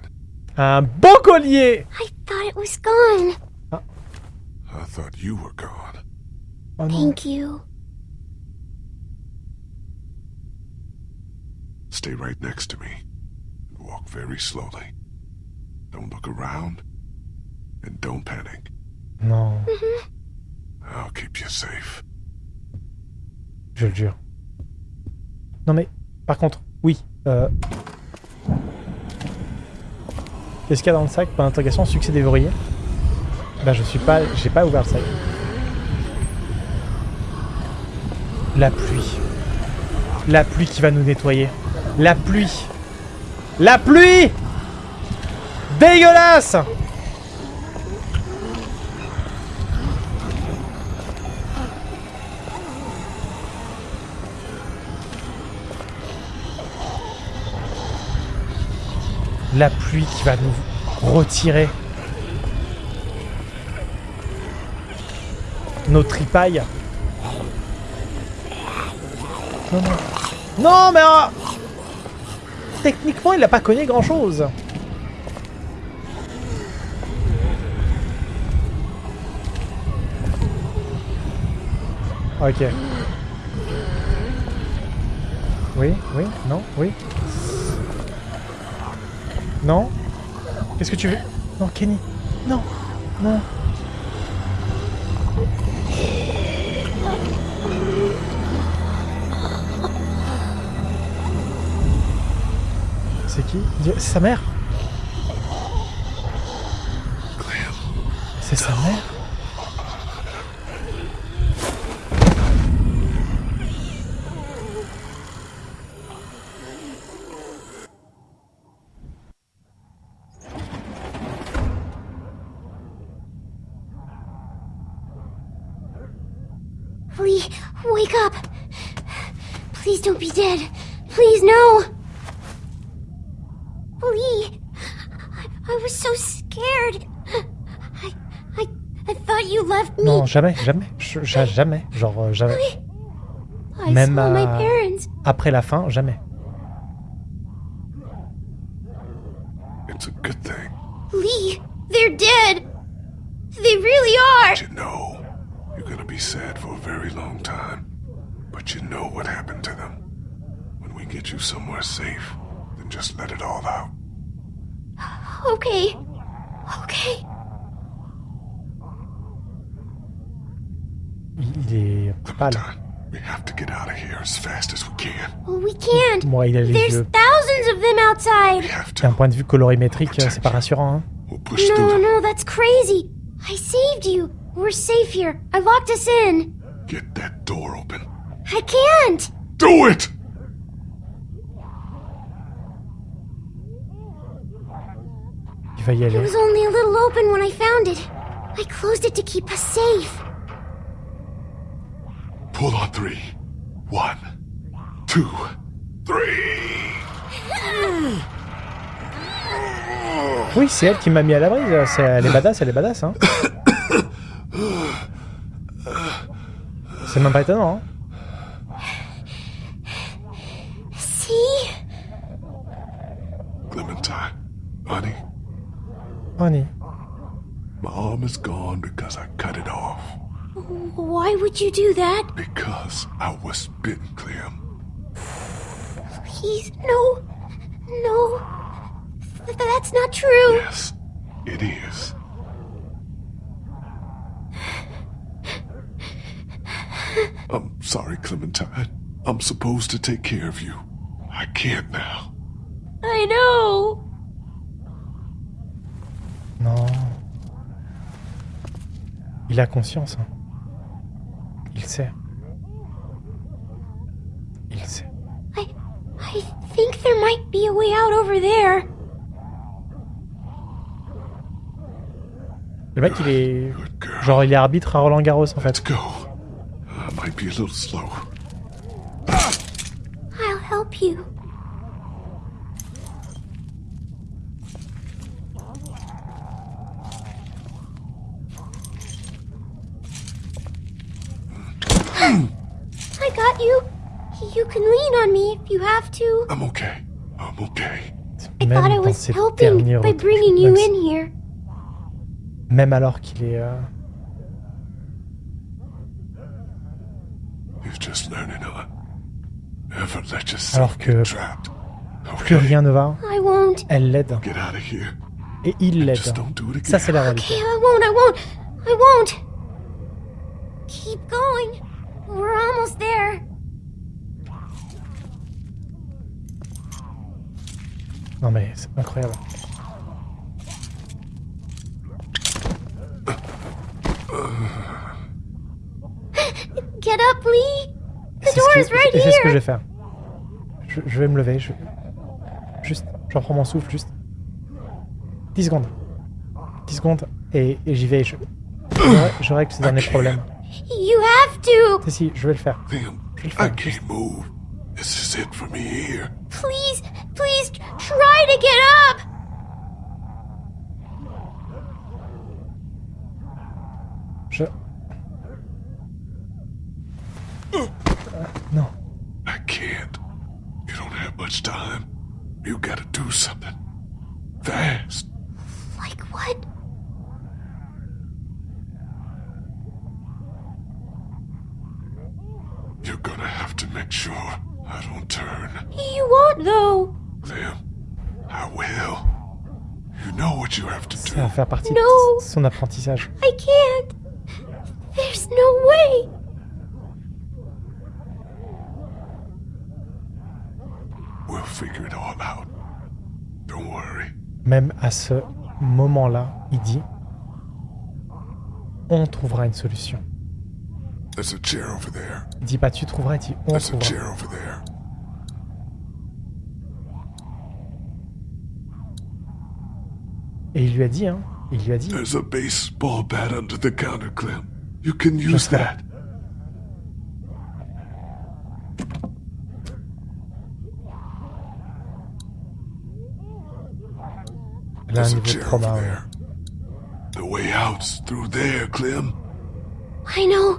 Un beau collier I thought it was gone. I thought you were gone. Oh. Thank you. Stay right next to me. And walk very slowly. Don't look around. And don't panic. Non, I'll keep you safe. je le jure. Non mais, par contre, oui. Euh... Qu'est-ce qu'il y a dans le sac? Point d'interrogation, succès déverrouillé. Bah je suis pas... J'ai pas ouvert le sac. La pluie. La pluie qui va nous nettoyer. La pluie. La pluie Dégueulasse La pluie qui va nous retirer nos tripailles. Non, non. Non, mais... Techniquement, il n'a pas cogné grand-chose. Ok. Oui, oui, non, oui. Non Qu'est-ce que tu veux? Non, Kenny. Non, non. C'est sa mère C'est sa mère Lee, wake up! Please don't be dead. Please, no! Oh, Lee, I, I was so scared. I, I, I thought you left me. Non, jamais, jamais. Je- ja- jamais. Genre, euh, jamais. I même, saw my parents. Après la fin, jamais. it's a good thing. Lee, they're dead. They really are. You know, you're gonna be sad for a very long time. But you know what happened to them. When we get you somewhere safe, then just let it all out. Okay. Okay. Il, il est pâle. Clementine, we have to get out of here as fast as we can. Well, we can't. Moi, il a les There's yeux. thousands of them We outside. have D'un to. point de vue colorimétrique, c'est pas rassurant. Hein. We'll push No, no, that's crazy. I saved you. We're safe here. I locked us in. Get that door open. I can't. Do it! Il va y It aller. was only a little open when I found it. I closed it to keep us safe. Pull on three. One, two, three. Oui, c'est elle qui m'a mis à l'abri. euh, c'est- Elle est [coughs] badass, elle est badass. Hein. C'est même pas étonnant. Hein. See? Clementine, honey, Honey. my arm is gone because I cut it off. Why would you do that? Because I was bitten, Clem. Please, no. No. Th- that's not true. Yes, it is. I'm sorry, Clementine. I'm supposed to take care of you. I can't now. I know. Non. Il a conscience. hein. Il sait. Il sait. I I think there might be a way out over there. Le mec, il est. Good girl. Genre, il est arbitre à Roland Garros en Let's fait. go. I might be a little slow. I'll help you. I got you. You can lean on me if you have to. I'm okay. I'm okay. I Même thought I was helping by retours, bringing you in here. même alors qu'il est. euh, You're just learning on. Never let yourself Alors que- get trapped. Plus Okay, rien ne va. I won't. Elle l'aide. Get out of here. Et il l'aide. Just don't do it Ça, again. c'est la Okay, réalité. I won't. I won't. I won't. Keep going. We're almost there. Non, mais c'est incroyable. Get up, Lee. The c'est door ce is que- right et c'est ce que je vais here. faire. Je, je vais me lever. Je... Juste, je reprends mon souffle, juste. 10 secondes. 10 secondes, et, et j'y vais. Je, je, je règle ce dernier problème. You have to. Si, si, je vais le faire. Je vais le I faire. can't move. This is it for me here. Please, please try to get up. Je... Euh, non. I can't. You don't have much time. You gotta do something. Fast. Like what? You're gonna have to make sure I don't turn. You won't, though. Clem, I will. You know what you have to Ça do. va faire partie No. de son apprentissage. I can't. There's no way. We'll figure it all out. Don't worry. Même à ce moment-là, il dit On trouvera une solution. There's a chair over there. Il dit pas tu trouveras, il dit on There's a trouvera. chair over there. Et il lui a dit, hein, il lui a dit, There's a baseball bat under the counter, Clem. You can use Just that. that. elle a un There's a chair over there. The way out's through there, Clem. I know.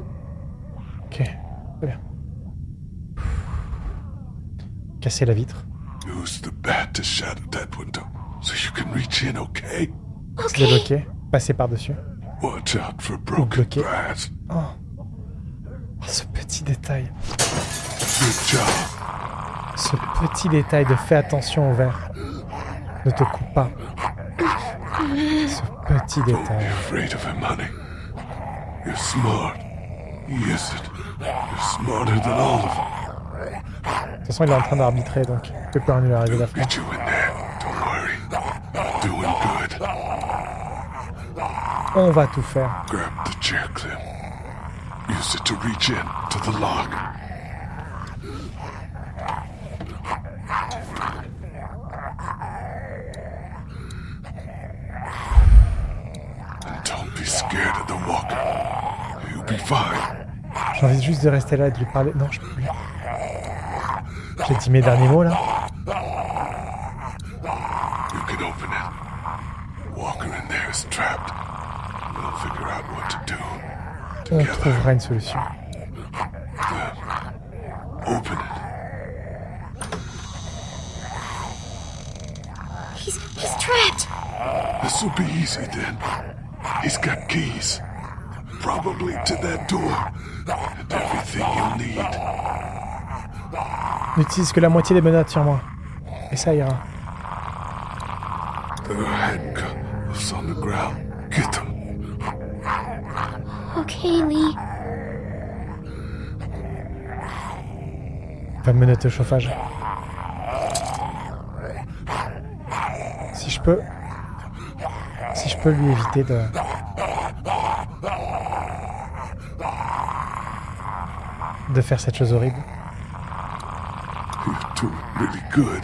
Casser la vitre, Use the bat to shatter that window so you can reach in, okay? se Okay. débloquer, passer par-dessus. Watch out for broken glass. Oh. Oh, ce petit détail. Good job. Ce petit détail de fais attention au verre. Ne te coupe pas. Ce petit be détail. afraid of him, honey. You're smart. It. You're smarter than all of them. De toute façon, il est en train d'arbitrer, donc il peut worry. You're doing good. On va tout faire. Grab the chair, Clem. Use it to reach in to the lock. And don't be scared of the walker. You'll be fine. J'ai envie juste de rester là et de lui parler. Non, je peux plus. J'ai dit mes derniers mots là. You can open it. Walker in there is trapped. We'll figure out what to do. On trouvera une solution. Open it. He's he's trapped. This'll be easy then. He's got keys. Probably to that door. And everything you'll need. N'utilise que la moitié des menottes sur moi. Et ça ira. There are handcuffs on the ground. Get them. Okay, Lee. Va me menotter au chauffage. Si je peux. Si je peux lui éviter de. De faire cette chose horrible. Good.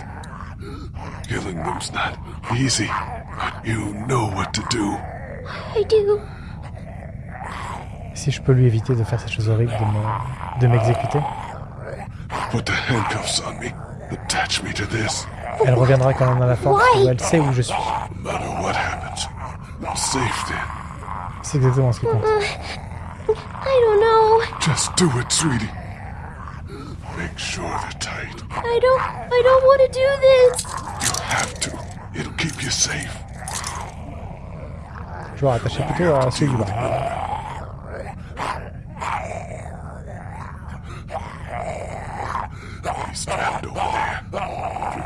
Killing them's not easy. But you know what to do. I do. Si je peux lui éviter de faire cette chose horrible de me- de m'exécuter, Put the handcuffs on me. Attach me to this. elle reviendra quand on a la force elle sait où je suis. No matter what happens, I'm safe then. C'est exactement ce qui compte. I don't know. Just do it, sweetie. Make sure they're tight. I don't. I don't want to do this. You have to. It'll keep you safe. Je vais rattacher plutôt à celui du bas. He's trapped over there. Be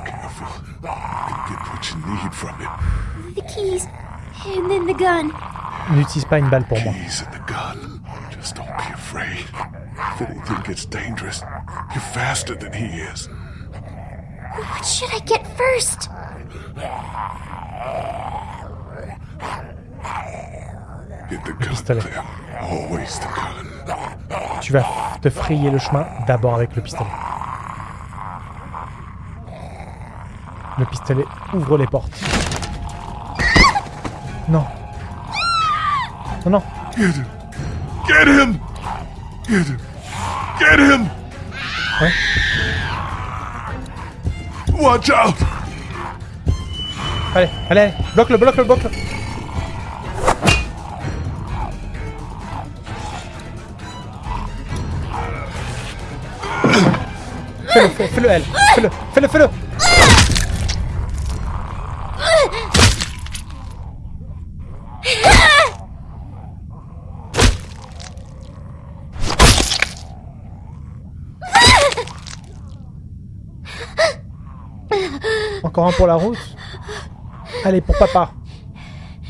careful. You can get what you need from him. The keys, and then the gun. N'utilise pas une balle pour moi. Keys and the gun. Just don't be afraid. If anything gets dangerous, you're faster than he is. What should I get first? Get the gun, pistolet. Clem. Always the gun. Tu vas te frayer le chemin d'abord avec le pistolet. Le pistolet ouvre les portes. Non. Non, non. Get him. Get him. Get him. Get him. Ouais. Watch out. Allez, allez. Bloque-le, bloque-le, bloque-le. Fais-le, fais- fais-le, elle. Fais-le, fais-le, fais-le. Encore un pour la route. Allez, pour papa.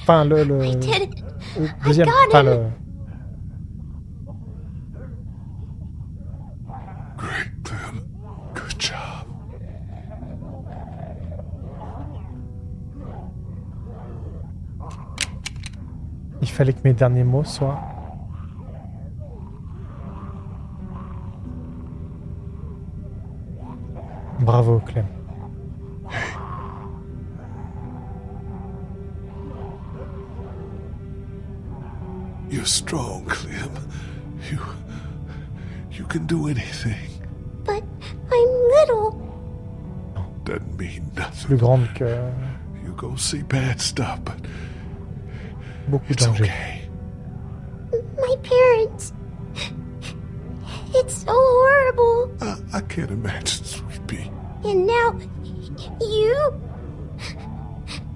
Enfin, le, le, le deuxième. Enfin, le... Il fallait que mes derniers mots soient... Bravo, Clem. Strong, Clem. You... You can do anything. But I'm little. Doesn't mean nothing. Plus grande que You go see bad stuff, but beaucoup it's dangers. okay. My parents. It's so horrible. I, I can't imagine, sweet pea. And now, you?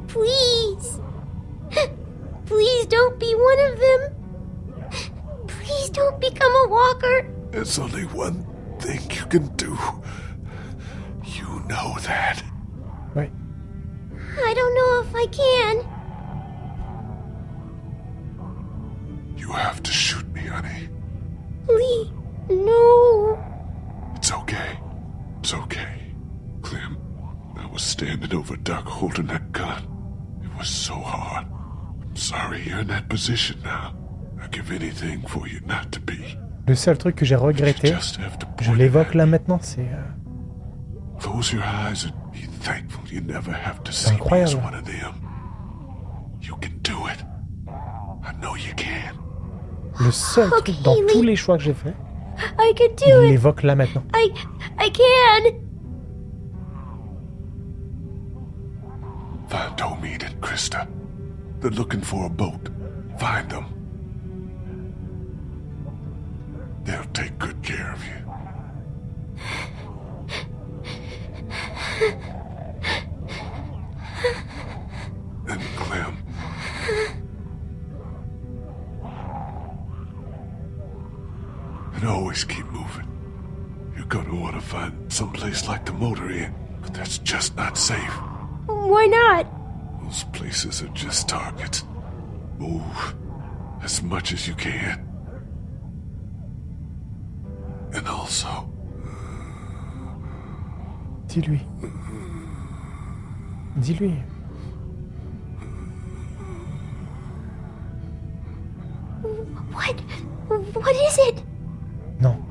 Please. Please don't be one of them. Please don't become a walker. There's only one thing you can do. You know that. Oui. I don't know if I can. You have to shoot me, honey. Lee, no. It's okay. It's okay. Clem, I was standing over Duck holding that gun. It was so hard. I'm sorry you're in that position now. I'd give anything for you not to be. Le seul truc que j'ai regretté, just have to je l'évoque là maintenant, c'est... euh, Close your eyes and be thankful you never have to see me as incroyable. one of them. You can do it. I know you can. le seul truc dans tous les choix que j'ai fait, I can il do it. l'évoque là maintenant. I, I can. Find Tomid and Krista. They're looking for a boat. Find them. They'll take good care of you. and Clem. And always keep moving. You're gonna want to find someplace like the motor inn, but that's just not safe. Why not? Those places are just targets. Move as much as you can. And also, Dis-lui. Dis-lui. What? What is it? Non.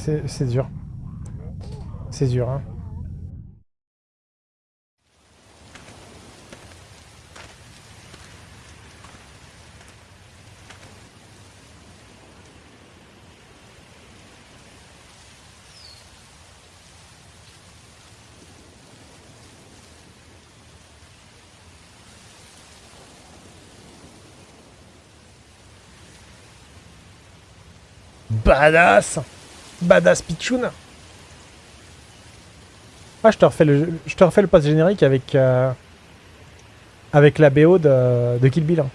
C'est dur. C'est dur, hein. Badass Badass Pichoun Ah, je te refais le, je te refais le post générique avec, euh, avec la BO de, de Kill Bill. hein.